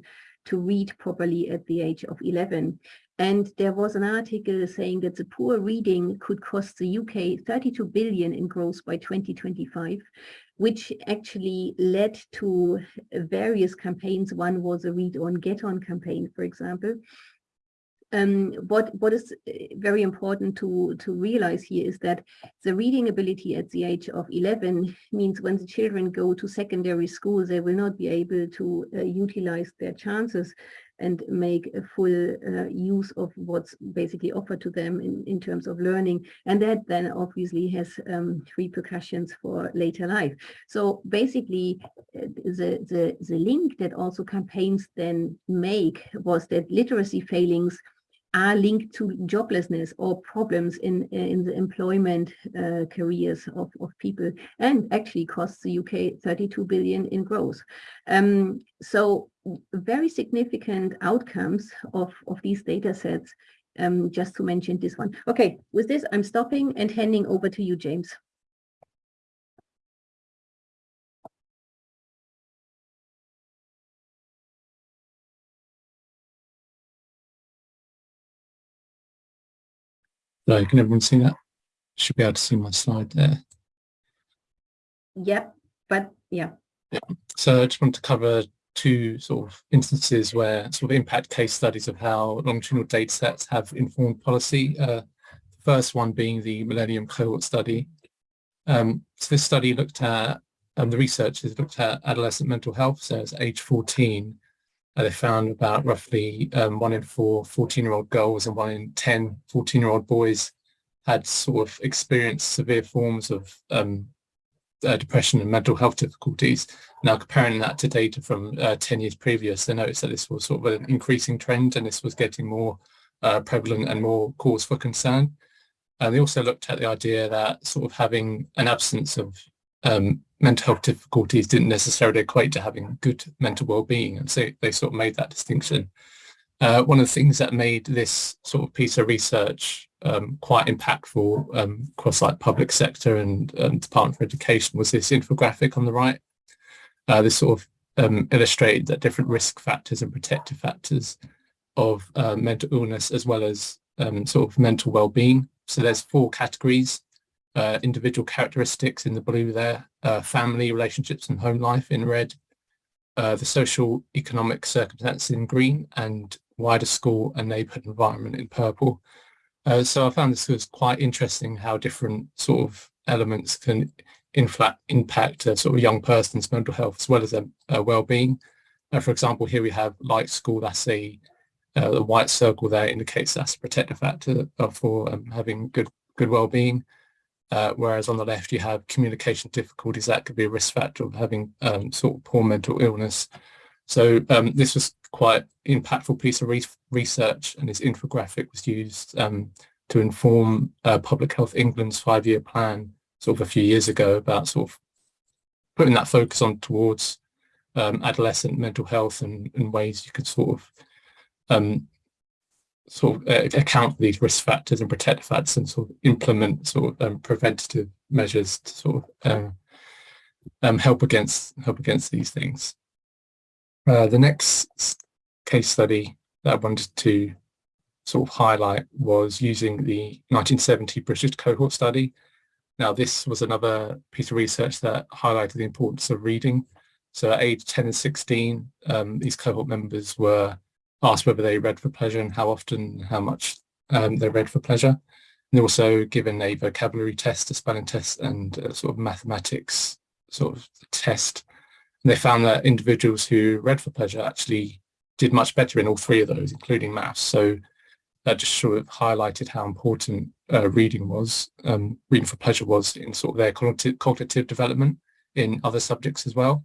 A: to read properly at the age of 11 and there was an article saying that the poor reading could cost the UK 32 billion in growth by 2025, which actually led to various campaigns. One was a read on get on campaign, for example. Um, what what is uh, very important to to realize here is that the reading ability at the age of 11 means when the children go to secondary school they will not be able to uh, utilize their chances and make a full uh, use of what's basically offered to them in, in terms of learning. And that then obviously has um, repercussions for later life. So basically uh, the, the, the link that also campaigns then make was that literacy failings are linked to joblessness or problems in in the employment uh, careers of, of people and actually costs the UK 32 billion in growth. Um, so very significant outcomes of, of these data sets, um, just to mention this one. Okay, with this, I'm stopping and handing over to you, James.
B: So can everyone see that? Should be able to see my slide there.
A: Yep, but yeah.
B: yeah. So I just want to cover two sort of instances where sort of impact case studies of how longitudinal data sets have informed policy. Uh, the first one being the Millennium Cohort Study. Um, so this study looked at, um, the researchers looked at adolescent mental health, so it's age 14, uh, they found about roughly um, one in four 14-year-old girls and one in 10 14-year-old boys had sort of experienced severe forms of um, uh, depression and mental health difficulties. Now comparing that to data from uh, 10 years previous, they noticed that this was sort of an increasing trend and this was getting more uh, prevalent and more cause for concern. And they also looked at the idea that sort of having an absence of um, mental health difficulties didn't necessarily equate to having good mental well-being and so they sort of made that distinction. Uh, one of the things that made this sort of piece of research um, quite impactful um, across like public sector and um, Department for Education was this infographic on the right. Uh, this sort of um, illustrated that different risk factors and protective factors of uh, mental illness as well as um, sort of mental well-being. So there's four categories uh, individual characteristics in the blue there, uh, family, relationships and home life in red, uh, the social economic circumstances in green and wider school and neighbourhood environment in purple. Uh, so I found this was quite interesting how different sort of elements can impact a sort of young person's mental health as well as their uh, well-being. Uh, for example, here we have light school, that's a the white circle there indicates that's a protective factor for um, having good good well-being. Uh, whereas on the left you have communication difficulties that could be a risk factor of having um, sort of poor mental illness. So um, this was quite impactful piece of re research and this infographic was used um, to inform uh, Public Health England's five-year plan sort of a few years ago about sort of putting that focus on towards um, adolescent mental health and, and, ways you could sort of um, sort of uh, account for these risk factors and protective factors and sort of implement sort of um, preventative measures to sort of um, um, help against help against these things. Uh, the next case study that I wanted to sort of highlight was using the 1970 British cohort study. Now this was another piece of research that highlighted the importance of reading. So at age 10 and 16, um, these cohort members were asked whether they read for pleasure and how often, how much um, they read for pleasure. And also given a vocabulary test, a spelling test, and sort of mathematics sort of test. And they found that individuals who read for pleasure actually did much better in all three of those, including maths. So that just sort of highlighted how important uh, reading was, um, reading for pleasure was in sort of their cognitive, cognitive development in other subjects as well.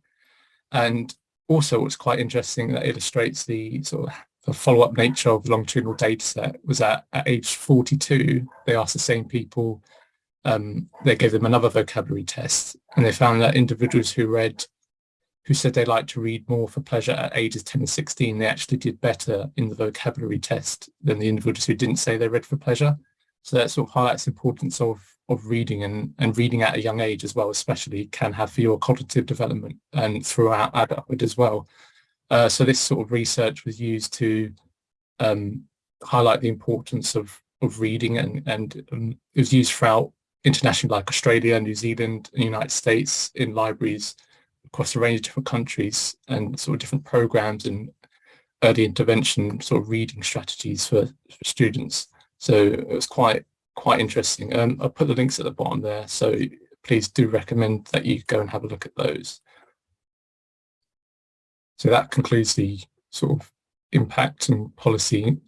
B: And also what's quite interesting that illustrates the sort of the follow-up nature of the longitudinal data set was that at age 42 they asked the same people um, they gave them another vocabulary test and they found that individuals who read who said they liked to read more for pleasure at ages 10 and 16, they actually did better in the vocabulary test than the individuals who didn't say they read for pleasure. So that sort of highlights the importance of, of reading and, and reading at a young age as well, especially can have for your cognitive development and throughout adulthood as well. Uh, so this sort of research was used to um, highlight the importance of, of reading and, and um, it was used throughout international like Australia, New Zealand, and United States in libraries across a range of different countries and sort of different programs and early intervention sort of reading strategies for, for students. So it was quite quite interesting. Um, I'll put the links at the bottom there. So please do recommend that you go and have a look at those. So that concludes the sort of impact and policy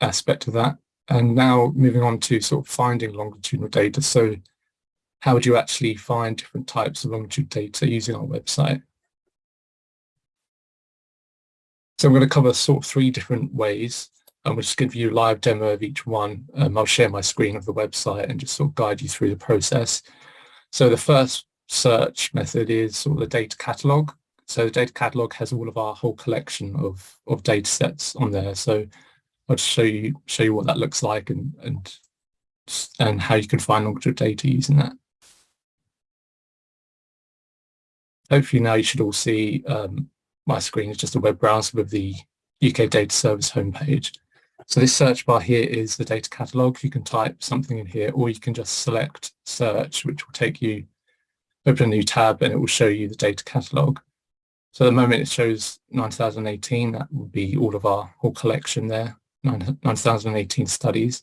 B: aspect of that. And now moving on to sort of finding longitudinal data. So how would you actually find different types of longitude data using our website? So I'm going to cover sort of three different ways. Going to just give you a live demo of each one. Um, I'll share my screen of the website and just sort of guide you through the process. So the first search method is sort of the data catalog. So the data catalog has all of our whole collection of, of data sets on there. So I'll just show you show you what that looks like and and and how you can find longitude data using that. hopefully now you should all see um, my screen is just a web browser with the UK Data Service homepage. So this search bar here is the data catalog. You can type something in here or you can just select search, which will take you, open a new tab and it will show you the data catalog. So at the moment it shows 9018, that will be all of our whole collection there, 9018 studies.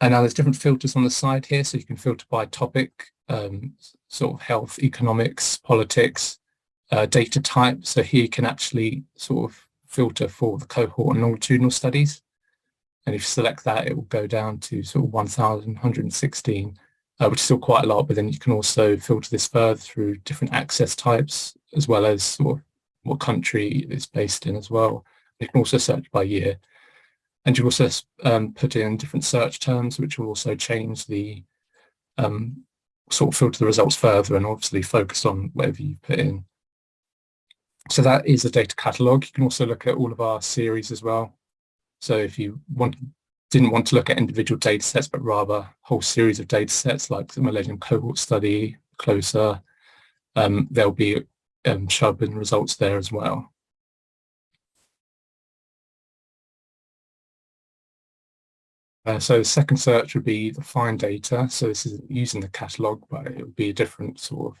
B: And now there's different filters on the side here, so you can filter by topic, um, sort of health, economics, politics, uh, data type. So here you can actually sort of filter for the cohort and longitudinal studies. And if you select that, it will go down to sort of 1,116, uh, which is still quite a lot, but then you can also filter this further through different access types, as well as sort of what country it's based in as well. You can also search by year. And you also um, put in different search terms, which will also change the um, sort of filter the results further and obviously focus on whatever you put in. So that is the data catalog. You can also look at all of our series as well. So if you want, didn't want to look at individual data sets, but rather whole series of data sets like the Millennium Cohort Study, CLOSER, um, there'll be um, sharpened results there as well. Uh, so the second search would be the find data. So this is using the catalog, but it would be a different sort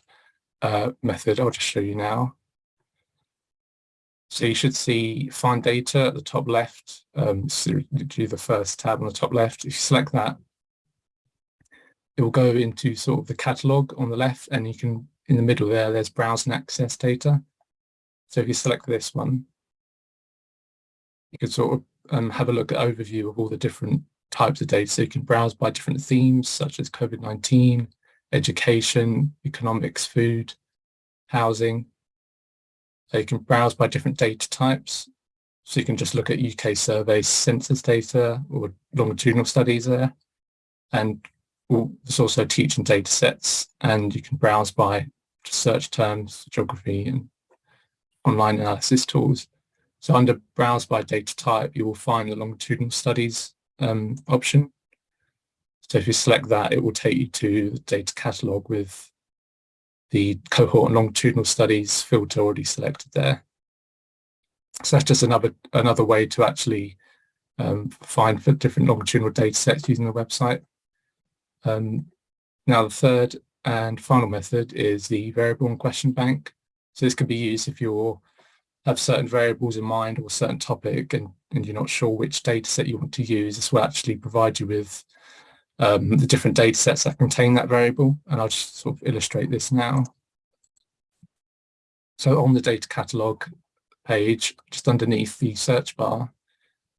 B: of uh, method. I'll just show you now. So you should see find data at the top left. Um, so do the first tab on the top left. If you select that, it will go into sort of the catalog on the left and you can, in the middle there, there's browse and access data. So if you select this one, you can sort of um, have a look at overview of all the different types of data. So you can browse by different themes such as COVID-19, education, economics, food, housing. So you can browse by different data types. So you can just look at UK survey census data or longitudinal studies there. And there's also teaching data sets and you can browse by search terms, geography and online analysis tools. So under browse by data type, you will find the longitudinal studies um, option. So if you select that, it will take you to the data catalog with the cohort and longitudinal studies filter already selected there. So that's just another another way to actually um, find for different longitudinal data sets using the website. Um, now the third and final method is the variable and question bank. So this can be used if you're have certain variables in mind or a certain topic and, and you're not sure which data set you want to use, this will actually provide you with um, the different data sets that contain that variable. And I'll just sort of illustrate this now. So on the data catalog page, just underneath the search bar,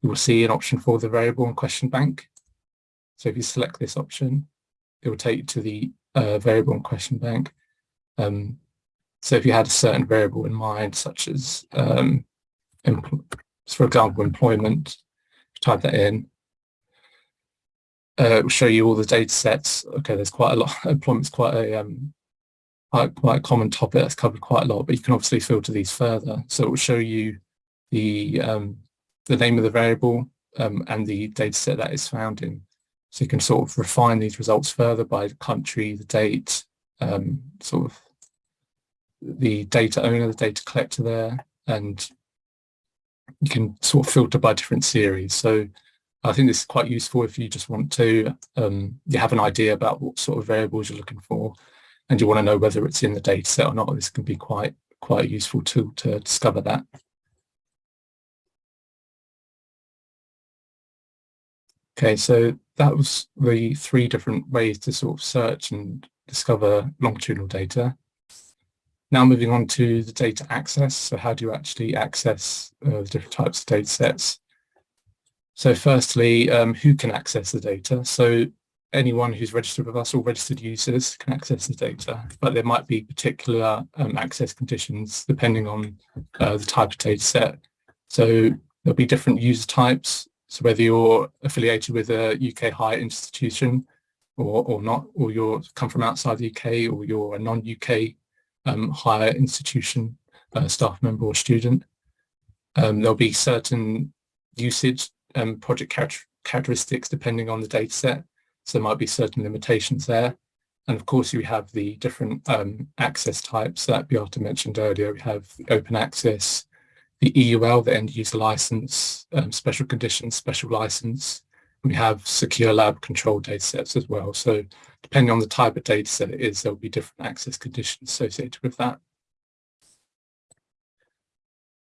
B: you will see an option for the variable and question bank. So if you select this option, it will take you to the uh, variable and question bank. Um, so if you had a certain variable in mind, such as, um, for example, employment, type that in, uh, will show you all the data sets. Okay, there's quite a lot. Employment's quite a um, quite, quite a common topic that's covered quite a lot, but you can obviously filter these further. So it will show you the um, the name of the variable um, and the data set that is found in. So you can sort of refine these results further by the country, the date, um, sort of the data owner, the data collector there, and you can sort of filter by different series. So I think this is quite useful if you just want to, um, you have an idea about what sort of variables you're looking for and you want to know whether it's in the data set or not. This can be quite, quite a useful tool to discover that. Okay, so that was the three different ways to sort of search and discover longitudinal data. Now moving on to the data access. So how do you actually access uh, the different types of data sets? So firstly, um, who can access the data? So anyone who's registered with us or registered users can access the data, but there might be particular um, access conditions depending on uh, the type of data set. So there'll be different user types. So whether you're affiliated with a UK higher institution or, or not, or you're come from outside the UK or you're a non-UK um, higher institution uh, staff member or student, um, there'll be certain usage um, project char characteristics depending on the data set. So there might be certain limitations there. And of course, you have the different um, access types that Beate mentioned earlier. We have open access, the EUL, the end user license, um, special conditions, special license. We have secure lab control data sets as well. So depending on the type of data set it is, there'll be different access conditions associated with that.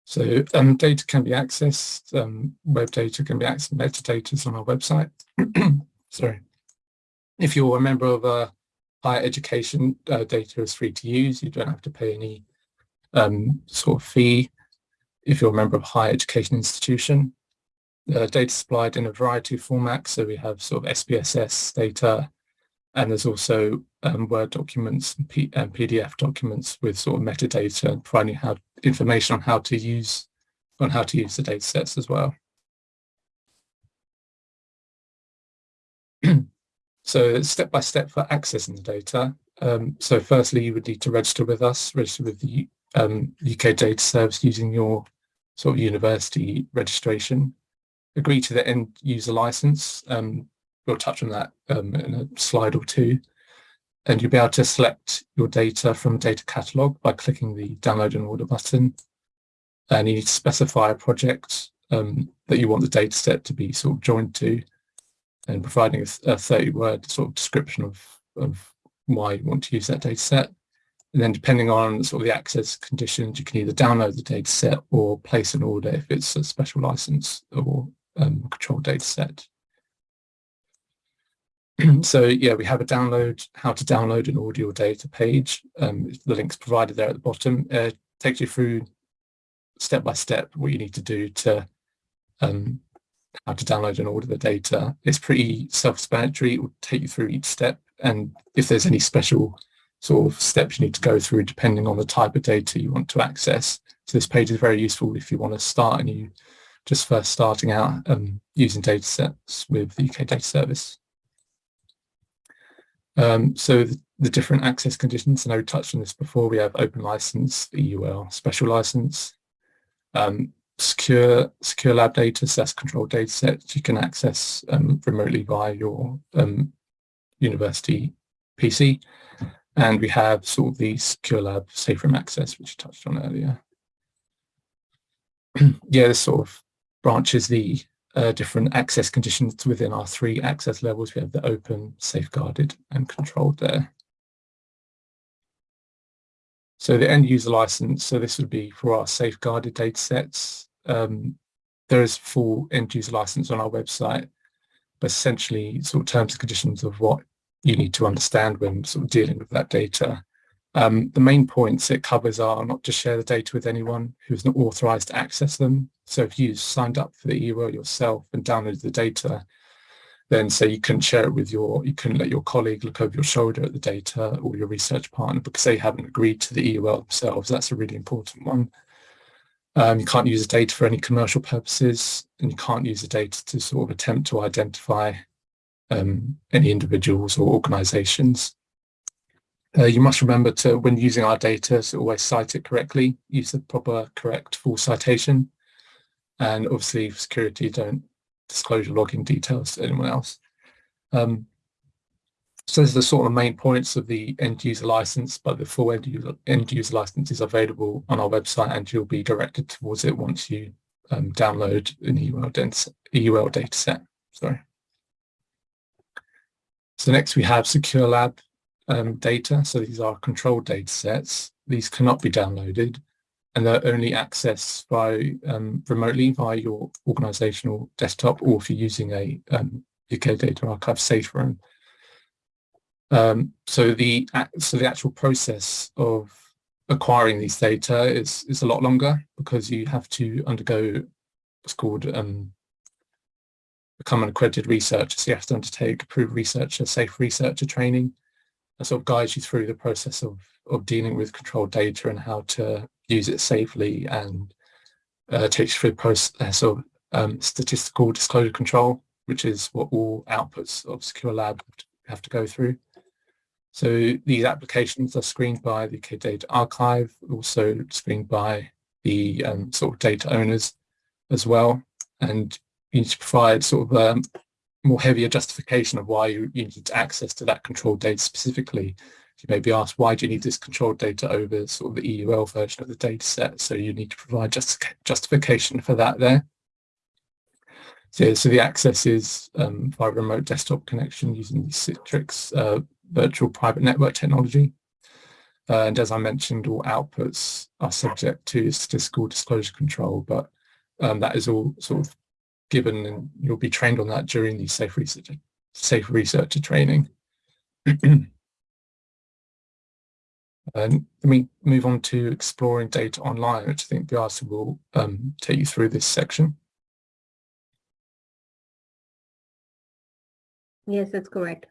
B: So um, data can be accessed, um, web data can be accessed, metadata is on our website. Sorry. If you're a member of a higher education, uh, data is free to use. You don't have to pay any um, sort of fee. If you're a member of a higher education institution, uh, data supplied in a variety of formats. So we have sort of SPSS data, and there's also um, Word documents and, P and, PDF documents with sort of metadata and providing how information on how to use on how to use the data sets as well. so step by step for accessing the data. Um, so firstly, you would need to register with us, register with the um, UK Data Service using your sort of university registration. Agree to the end user license. Um, we'll touch on that um, in a slide or two. And you'll be able to select your data from data catalog by clicking the download and order button. And you need to specify a project um, that you want the data set to be sort of joined to and providing a, a 30 word sort of description of, of why you want to use that data set. And then depending on sort of the access conditions, you can either download the data set or place an order if it's a special license or um, controlled data set. so yeah, we have a download, how to download an audio data page. Um, the link's provided there at the bottom. Uh, takes you through step by step what you need to do to um, how to download and order the data. It's pretty self-explanatory. It will take you through each step. And if there's any special sort of steps you need to go through depending on the type of data you want to access. So this page is very useful if you want to start and you just first starting out um, using data sets with the UK Data Service. Um, so the, the, different access conditions, and I touched on this before, we have open license, EUL, special license, um, secure secure lab data, SAS controlled data sets you can access um, remotely via your um, university PC. And we have sort of the secure lab safe room access, which you touched on earlier. yeah, this sort of branches the uh, different access conditions within our three access levels. We have the open, safeguarded and controlled there. So the end user license, so this would be for our safeguarded data sets. Um, there is full end user license on our website, but essentially sort of terms and conditions of what you need to understand when sort of dealing with that data. Um, the main points it covers are not to share the data with anyone who is not authorized to access them. So if you signed up for the EUL yourself and downloaded the data, then say you couldn't share it with your, you couldn't let your colleague look over your shoulder at the data or your research partner because they haven't agreed to the EUL themselves. That's a really important one. Um, you can't use the data for any commercial purposes and you can't use the data to sort of attempt to identify um, any individuals or organizations. Uh, you must remember to, when using our data, to always cite it correctly, use the proper, correct, full citation. And obviously for security, don't disclose your login details to anyone else. Um, so those are the sort of main points of the end user license, but the full end user, end user license is available on our website and you'll be directed towards it once you um, download an EUL, EUL data set. Sorry. So next we have Secure Lab um, data. So these are controlled data sets. These cannot be downloaded and they're only accessed by um, remotely via your organizational desktop or if you're using a um, UK Data Archive safe room. Um, so the so the actual process of acquiring these data is is a lot longer because you have to undergo what's called um, become an accredited researcher. So you have to undertake approved researcher, safe researcher training that sort of guides you through the process of, of dealing with controlled data and how to use it safely and uh, takes you through the process of um, statistical disclosure control, which is what all outputs of Secure Lab have to go through. So these applications are screened by the UK Data Archive, also screened by the um, sort of data owners as well. And you need to provide sort of um, more heavier justification of why you, you need access to that controlled data specifically. You may be asked, why do you need this controlled data over sort of the EUL version of the data set? So you need to provide just, justification for that there. So, so the access is um, via remote desktop connection using the Citrix uh, virtual private network technology. Uh, and as I mentioned, all outputs are subject to statistical disclosure control, but um, that is all sort of given and you'll be trained on that during the safe research safe researcher training. and let me move on to exploring data online, which I think Beate will um, take you through this section.
A: Yes, that's correct.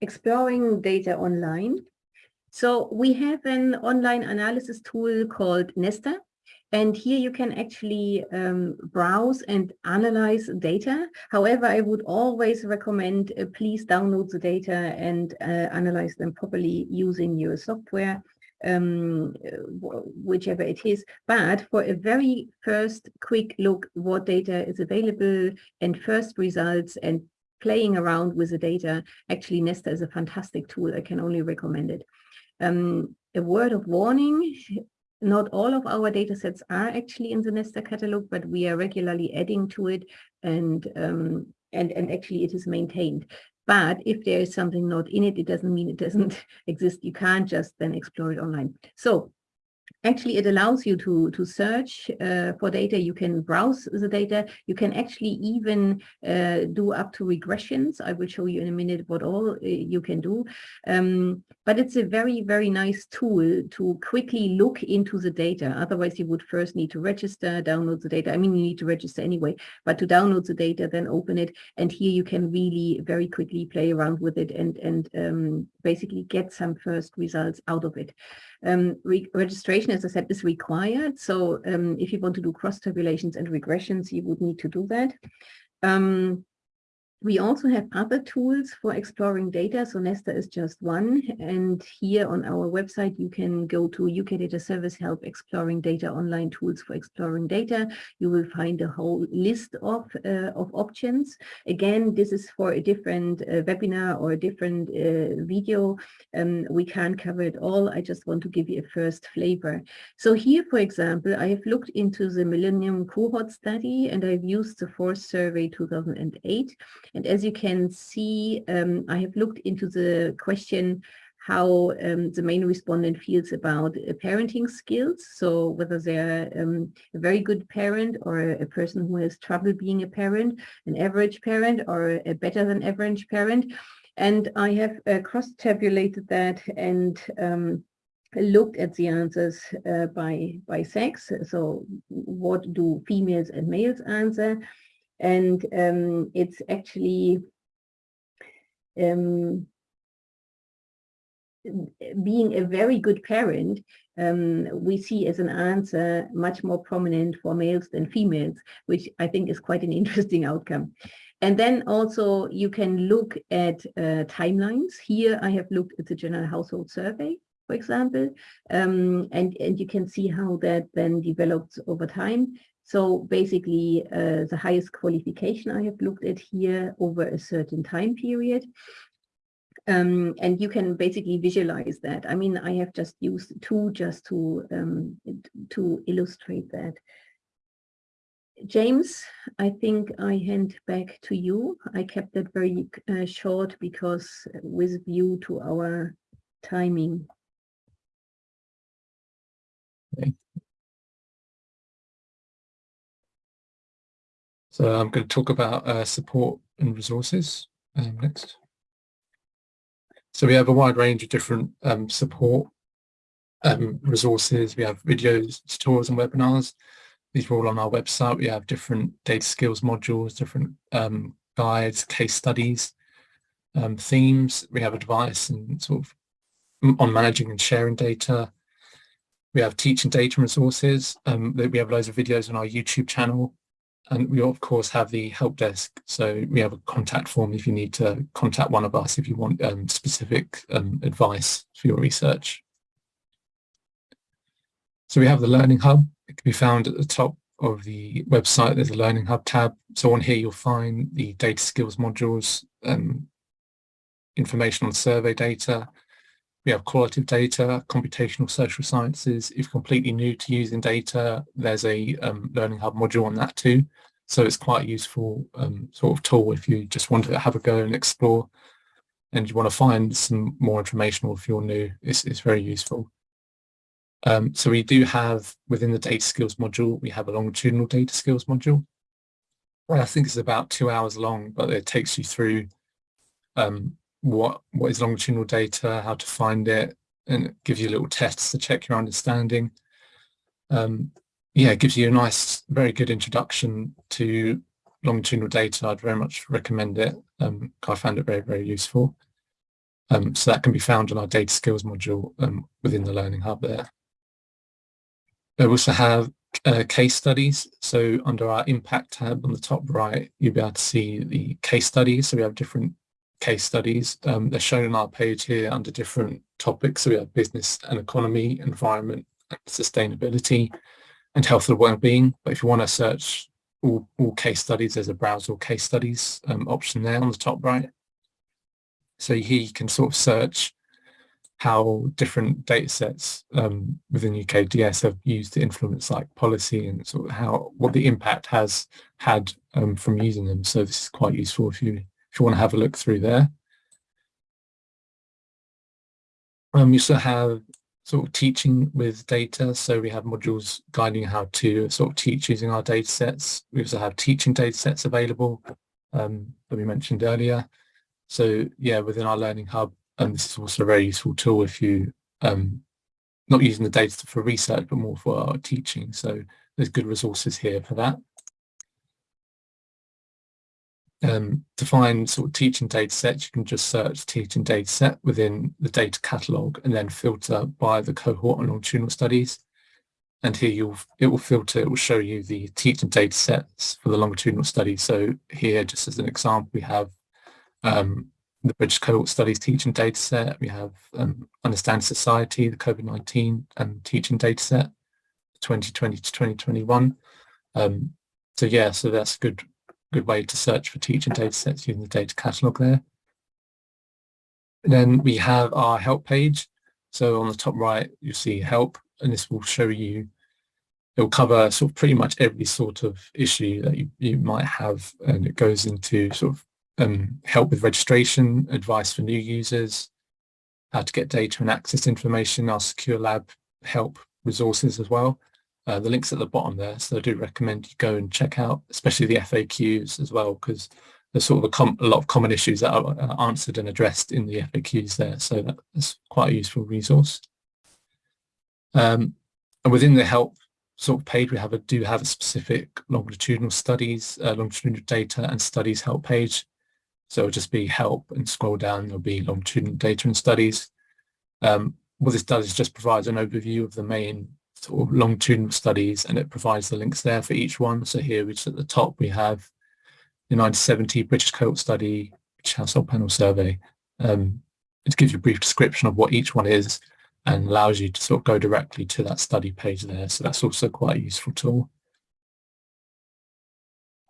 A: Exploring data online. So we have an online analysis tool called Nesstar. And here you can actually um, browse and analyze data. However, I would always recommend uh, please download the data and uh, analyze them properly using your software, um, whichever it is. But for a very first quick look what data is available and first results and playing around with the data, actually Nesstar is a fantastic tool. I can only recommend it. Um, a word of warning, not all of our data sets are actually in the Nesstar catalog, but we are regularly adding to it and, um, and, and actually it is maintained. But if there is something not in it, it doesn't mean it doesn't exist. You can't just then explore it online. So Actually, it allows you to, to search uh, for data. You can browse the data. You can actually even uh, do up to regressions. I will show you in a minute what all uh, you can do. Um, but it's a very, very nice tool to quickly look into the data. Otherwise, you would first need to register, download the data. I mean, you need to register anyway, but to download the data, then open it. And here you can really very quickly play around with it and, and um, basically get some first results out of it. Um, re registration, as I said, is required. So um, if you want to do cross tabulations and regressions, you would need to do that. Um, we also have other tools for exploring data. So Nesstar is just one. And here on our website, you can go to UK Data Service Help Exploring Data Online Tools for Exploring Data. You will find a whole list of, uh, of options. Again, this is for a different uh, webinar or a different uh, video. Um, we can't cover it all. I just want to give you a first flavor. So here, for example, I have looked into the Millennium Cohort Study and I've used the Fourth Survey 2008. And as you can see, um, I have looked into the question how um, the main respondent feels about uh, parenting skills. So whether they're um, a very good parent or a person who has trouble being a parent, an average parent or a better than average parent. And I have uh, cross-tabulated that and um, looked at the answers uh, by, by sex. So what do females and males answer? And um, it's actually um, being a very good parent, um, we see as an answer much more prominent for males than females, which I think is quite an interesting outcome. And then also you can look at uh, timelines. Here I have looked at the General Household Survey, for example, um, and, and you can see how that then develops over time. So basically uh, the highest qualification I have looked at here over a certain time period. Um, and you can basically visualize that. I mean, I have just used two just to um, to illustrate that. James, I think I hand back to you. I kept that very uh, short because with view to our timing.
B: So I'm going to talk about uh, support and resources um, next. So we have a wide range of different um, support um, resources. We have videos, tutorials and webinars. These are all on our website. We have different data skills modules, different um, guides, case studies, um, themes. We have advice and sort of on managing and sharing data. We have teaching data resources. Um, we have loads of videos on our YouTube channel. And we of course have the help desk. So we have a contact form if you need to contact one of us if you want um, specific um, advice for your research. So we have the Learning Hub. It can be found at the top of the website. There's a Learning Hub tab. So on here you'll find the data skills modules, um, information on survey data. We have qualitative data, computational social sciences. If completely new to using data, there's a um, Learning Hub module on that too. So it's quite a useful um, sort of tool if you just want to have a go and explore and you want to find some more information or if you're new, it's, it's very useful. Um, so we do have within the data skills module, we have a longitudinal data skills module. Well, I think it's about two hours long, but it takes you through um, what what is longitudinal data, how to find it, and it gives you little tests to check your understanding. Um, yeah, it gives you a nice, very good introduction to longitudinal data. I'd very much recommend it. Um, I found it very, very useful. Um, so that can be found on our data skills module um, within the Learning Hub there. We also have uh, case studies. So under our impact tab on the top right, you'll be able to see the case studies. So we have different case studies. Um, they're shown on our page here under different topics. So we have business and economy, environment, and sustainability, and health and well-being. But if you want to search all, all case studies, there's a browse all case studies um, option there on the top right. So here you can sort of search how different data sets um, within UKDS have used to influence like policy and sort of how what the impact has had um, from using them. So this is quite useful if you if you want to have a look through there. Um, you also have sort of teaching with data. So we have modules guiding how to sort of teach using our data sets. We also have teaching data sets available um, that we mentioned earlier. So yeah, within our Learning Hub, and this is also a very useful tool if you um, not using the data for research, but more for teaching. So there's good resources here for that. Um, to find sort of teaching data sets, you can just search teaching data set within the data catalog and then filter by the cohort and longitudinal studies. And here you'll it will filter, it will show you the teaching data sets for the longitudinal studies. So here, just as an example, we have um, the British Cohort Studies teaching data set. We have um, Understand Society, the COVID-19 and teaching data set, 2020 to 2021. Um, so yeah, so that's a good, good way to search for teaching data sets using the data catalog there. Then we have our help page. So on the top right, you see help, and this will show you, it will cover sort of pretty much every sort of issue that you, you might have, and it goes into sort of um, help with registration, advice for new users, how to get data and access information, our secure lab help resources as well. Uh, the links at the bottom there, so I do recommend you go and check out, especially the FAQs as well, because there's sort of a, a, lot of common issues that are answered and addressed in the FAQs there, so that's quite a useful resource. Um, and within the help sort of page, we have a do have a specific longitudinal studies, uh, longitudinal data and studies help page. So it'll just be help and scroll down, there'll be longitudinal data and studies. Um, what this does is just provides an overview of the main sort of longitudinal studies and it provides the links there for each one. So here, which at the top, we have the 1970 British cohort study, British household panel survey. Um, it gives you a brief description of what each one is and allows you to sort of go directly to that study page there. So that's also quite a useful tool.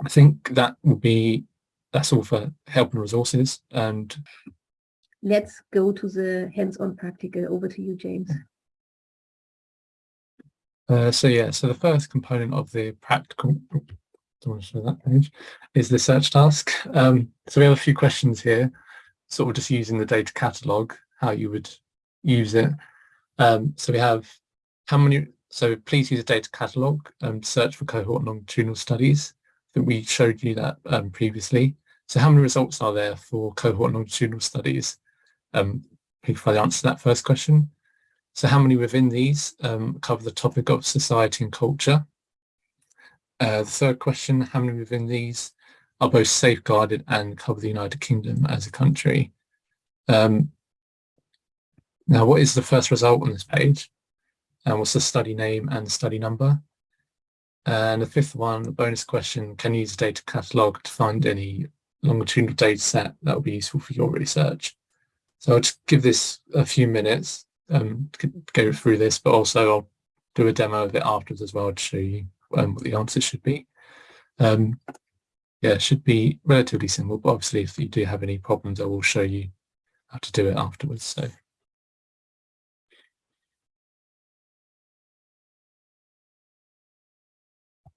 B: I think that will be, that's all for help and resources. And
A: let's go to the hands-on practical. Over to you, James.
B: Uh, so yeah, so the first component of the practical, don't want to show that page, is the search task. Um, so we have a few questions here, sort of just using the data catalog, how you would use it. Um, so we have how many, so please use a data catalog and search for cohort longitudinal studies. I think we showed you that um, previously. So how many results are there for cohort longitudinal studies? Um, please find the answer to that first question. So how many within these um, cover the topic of society and culture? Uh, the third question, how many within these are both safeguarded and cover the United Kingdom as a country? Um, now, what is the first result on this page? And what's the study name and study number? And the fifth one, the bonus question, can you use a data catalogue to find any longitudinal data set that will be useful for your research? So I'll just give this a few minutes um, go through this, but also I'll do a demo of it afterwards as well to show you um, what the answers should be. Um, yeah, it should be relatively simple, but obviously if you do have any problems, I will show you how to do it afterwards. So.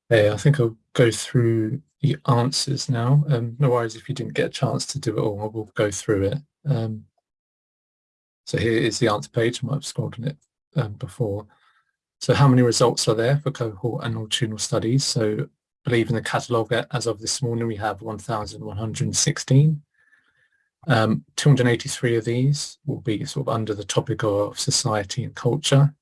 B: Yeah, I think I'll go through the answers now. Um, no worries if you didn't get a chance to do it all, I will go through it. Um, so here is the answer page. I might have scrolled on it um, before. So how many results are there for cohort and longitudinal studies? So I believe in the catalogue as of this morning, we have 1,116. Um, 283 of these will be sort of under the topic of society and culture.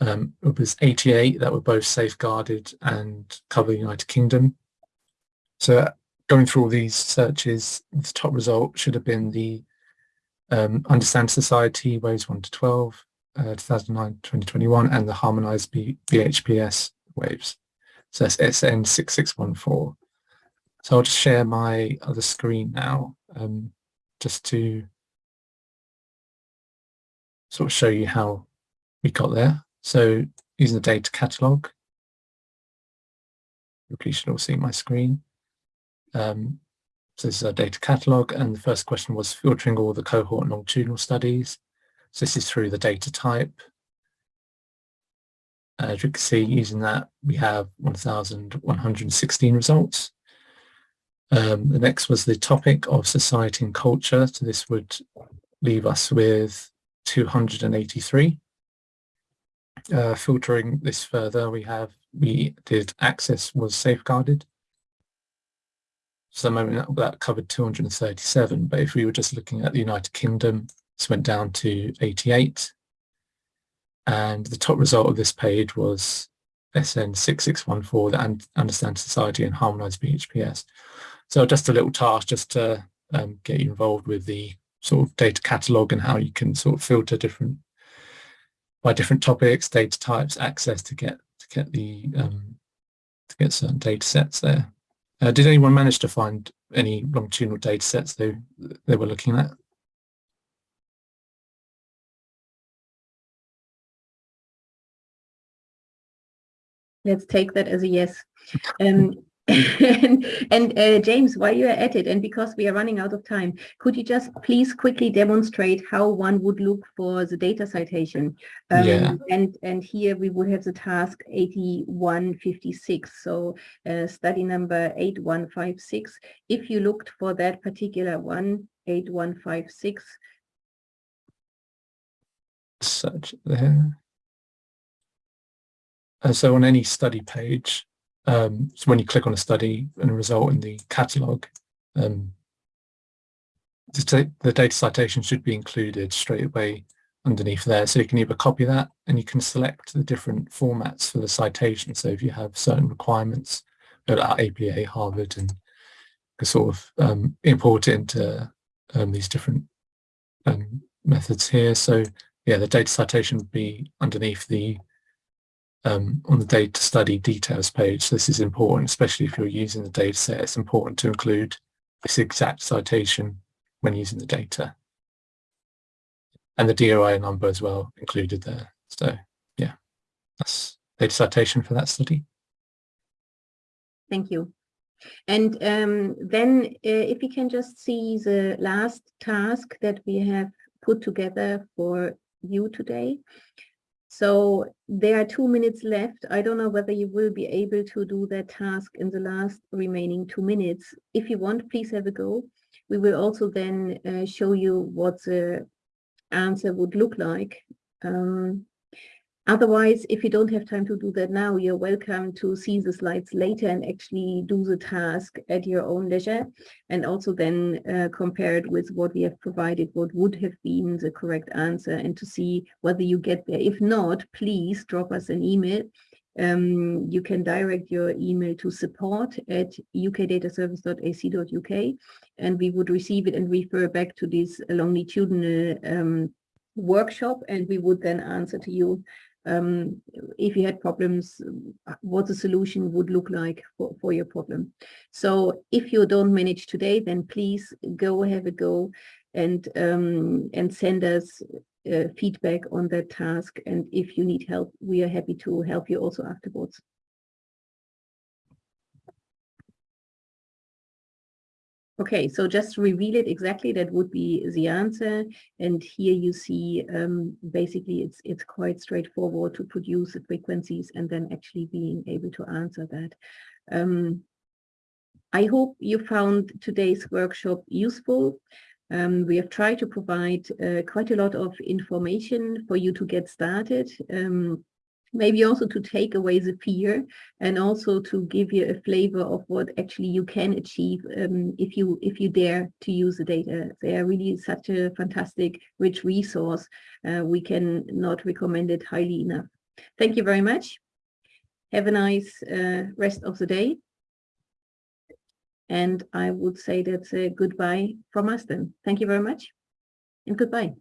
B: Um, it was 88 that were both safeguarded and cover the United Kingdom. So going through all these searches, the top result should have been the um, Understand Society, Waves 1 to 12, uh, 2009, 2021, and the Harmonized B BHPS waves. So that's SN6614. So I'll just share my other screen now, um, just to sort of show you how we got there. So using the data catalog, you should all see my screen. Um, so this is our data catalog and the first question was filtering all the cohort and longitudinal studies. So this is through the data type. As you can see, using that, we have 1,116 results. Um, the next was the topic of society and culture. So this would leave us with 283. Uh, filtering this further, we have, we did access was safeguarded. So the moment that covered 237, but if we were just looking at the United Kingdom, this went down to 88. And the top result of this page was SN6614, that Understand Society and Harmonized BHPS. So just a little task just to um, get you involved with the sort of data catalog and how you can sort of filter different by different topics, data types, access to get to get the um, to get certain data sets there. Uh, did anyone manage to find any longitudinal data sets they, they were looking at?
A: Let's take that as a yes. Um, and, and uh, James, while you're at it, and because we are running out of time, could you just please quickly demonstrate how one would look for the data citation? Um, yeah. And and here we would have the task 8156, so uh, study number 8156. If you looked for that particular one, 8156.
B: Search there. Uh, so on any study page, um, so when you click on a study and a result in the catalog, um, the, data citation should be included straight away underneath there. So you can either copy that and you can select the different formats for the citation. So if you have certain requirements, at APA, Harvard, and sort of um, import it into um, these different um, methods here. So yeah, the data citation would be underneath the um, on the data study details page. This is important, especially if you're using the data set. It's important to include this exact citation when using the data. And the DOI number as well included there. So yeah, that's data citation for that study.
A: Thank you. And um, then uh, if we can just see the last task that we have put together for you today. So there are two minutes left. I don't know whether you will be able to do that task in the last remaining two minutes. If you want, please have a go. We will also then uh, show you what the answer would look like. Um, Otherwise, if you don't have time to do that now, you're welcome to see the slides later and actually do the task at your own leisure and also then uh, compare it with what we have provided, what would have been the correct answer and to see whether you get there. If not, please drop us an email. Um, you can direct your email to support at ukdataservice.ac.uk and we would receive it and refer back to this longitudinal um, workshop and we would then answer to you um, if you had problems, what the solution would look like for, for your problem. So if you don't manage today, then please go have a go and um, and send us uh, feedback on that task. And if you need help, we are happy to help you also afterwards. Okay, so just reveal it exactly, that would be the answer. And here you see um, basically it's it's quite straightforward to produce the frequencies and then actually being able to answer that. Um, I hope you found today's workshop useful. Um, we have tried to provide uh, quite a lot of information for you to get started. Um, maybe also to take away the fear and also to give you a flavor of what actually you can achieve um, if you if you dare to use the data. They are really such a fantastic, rich resource. Uh, we can not recommend it highly enough. Thank you very much. Have a nice uh, rest of the day. And I would say that's a goodbye from us then. Thank you very much and goodbye.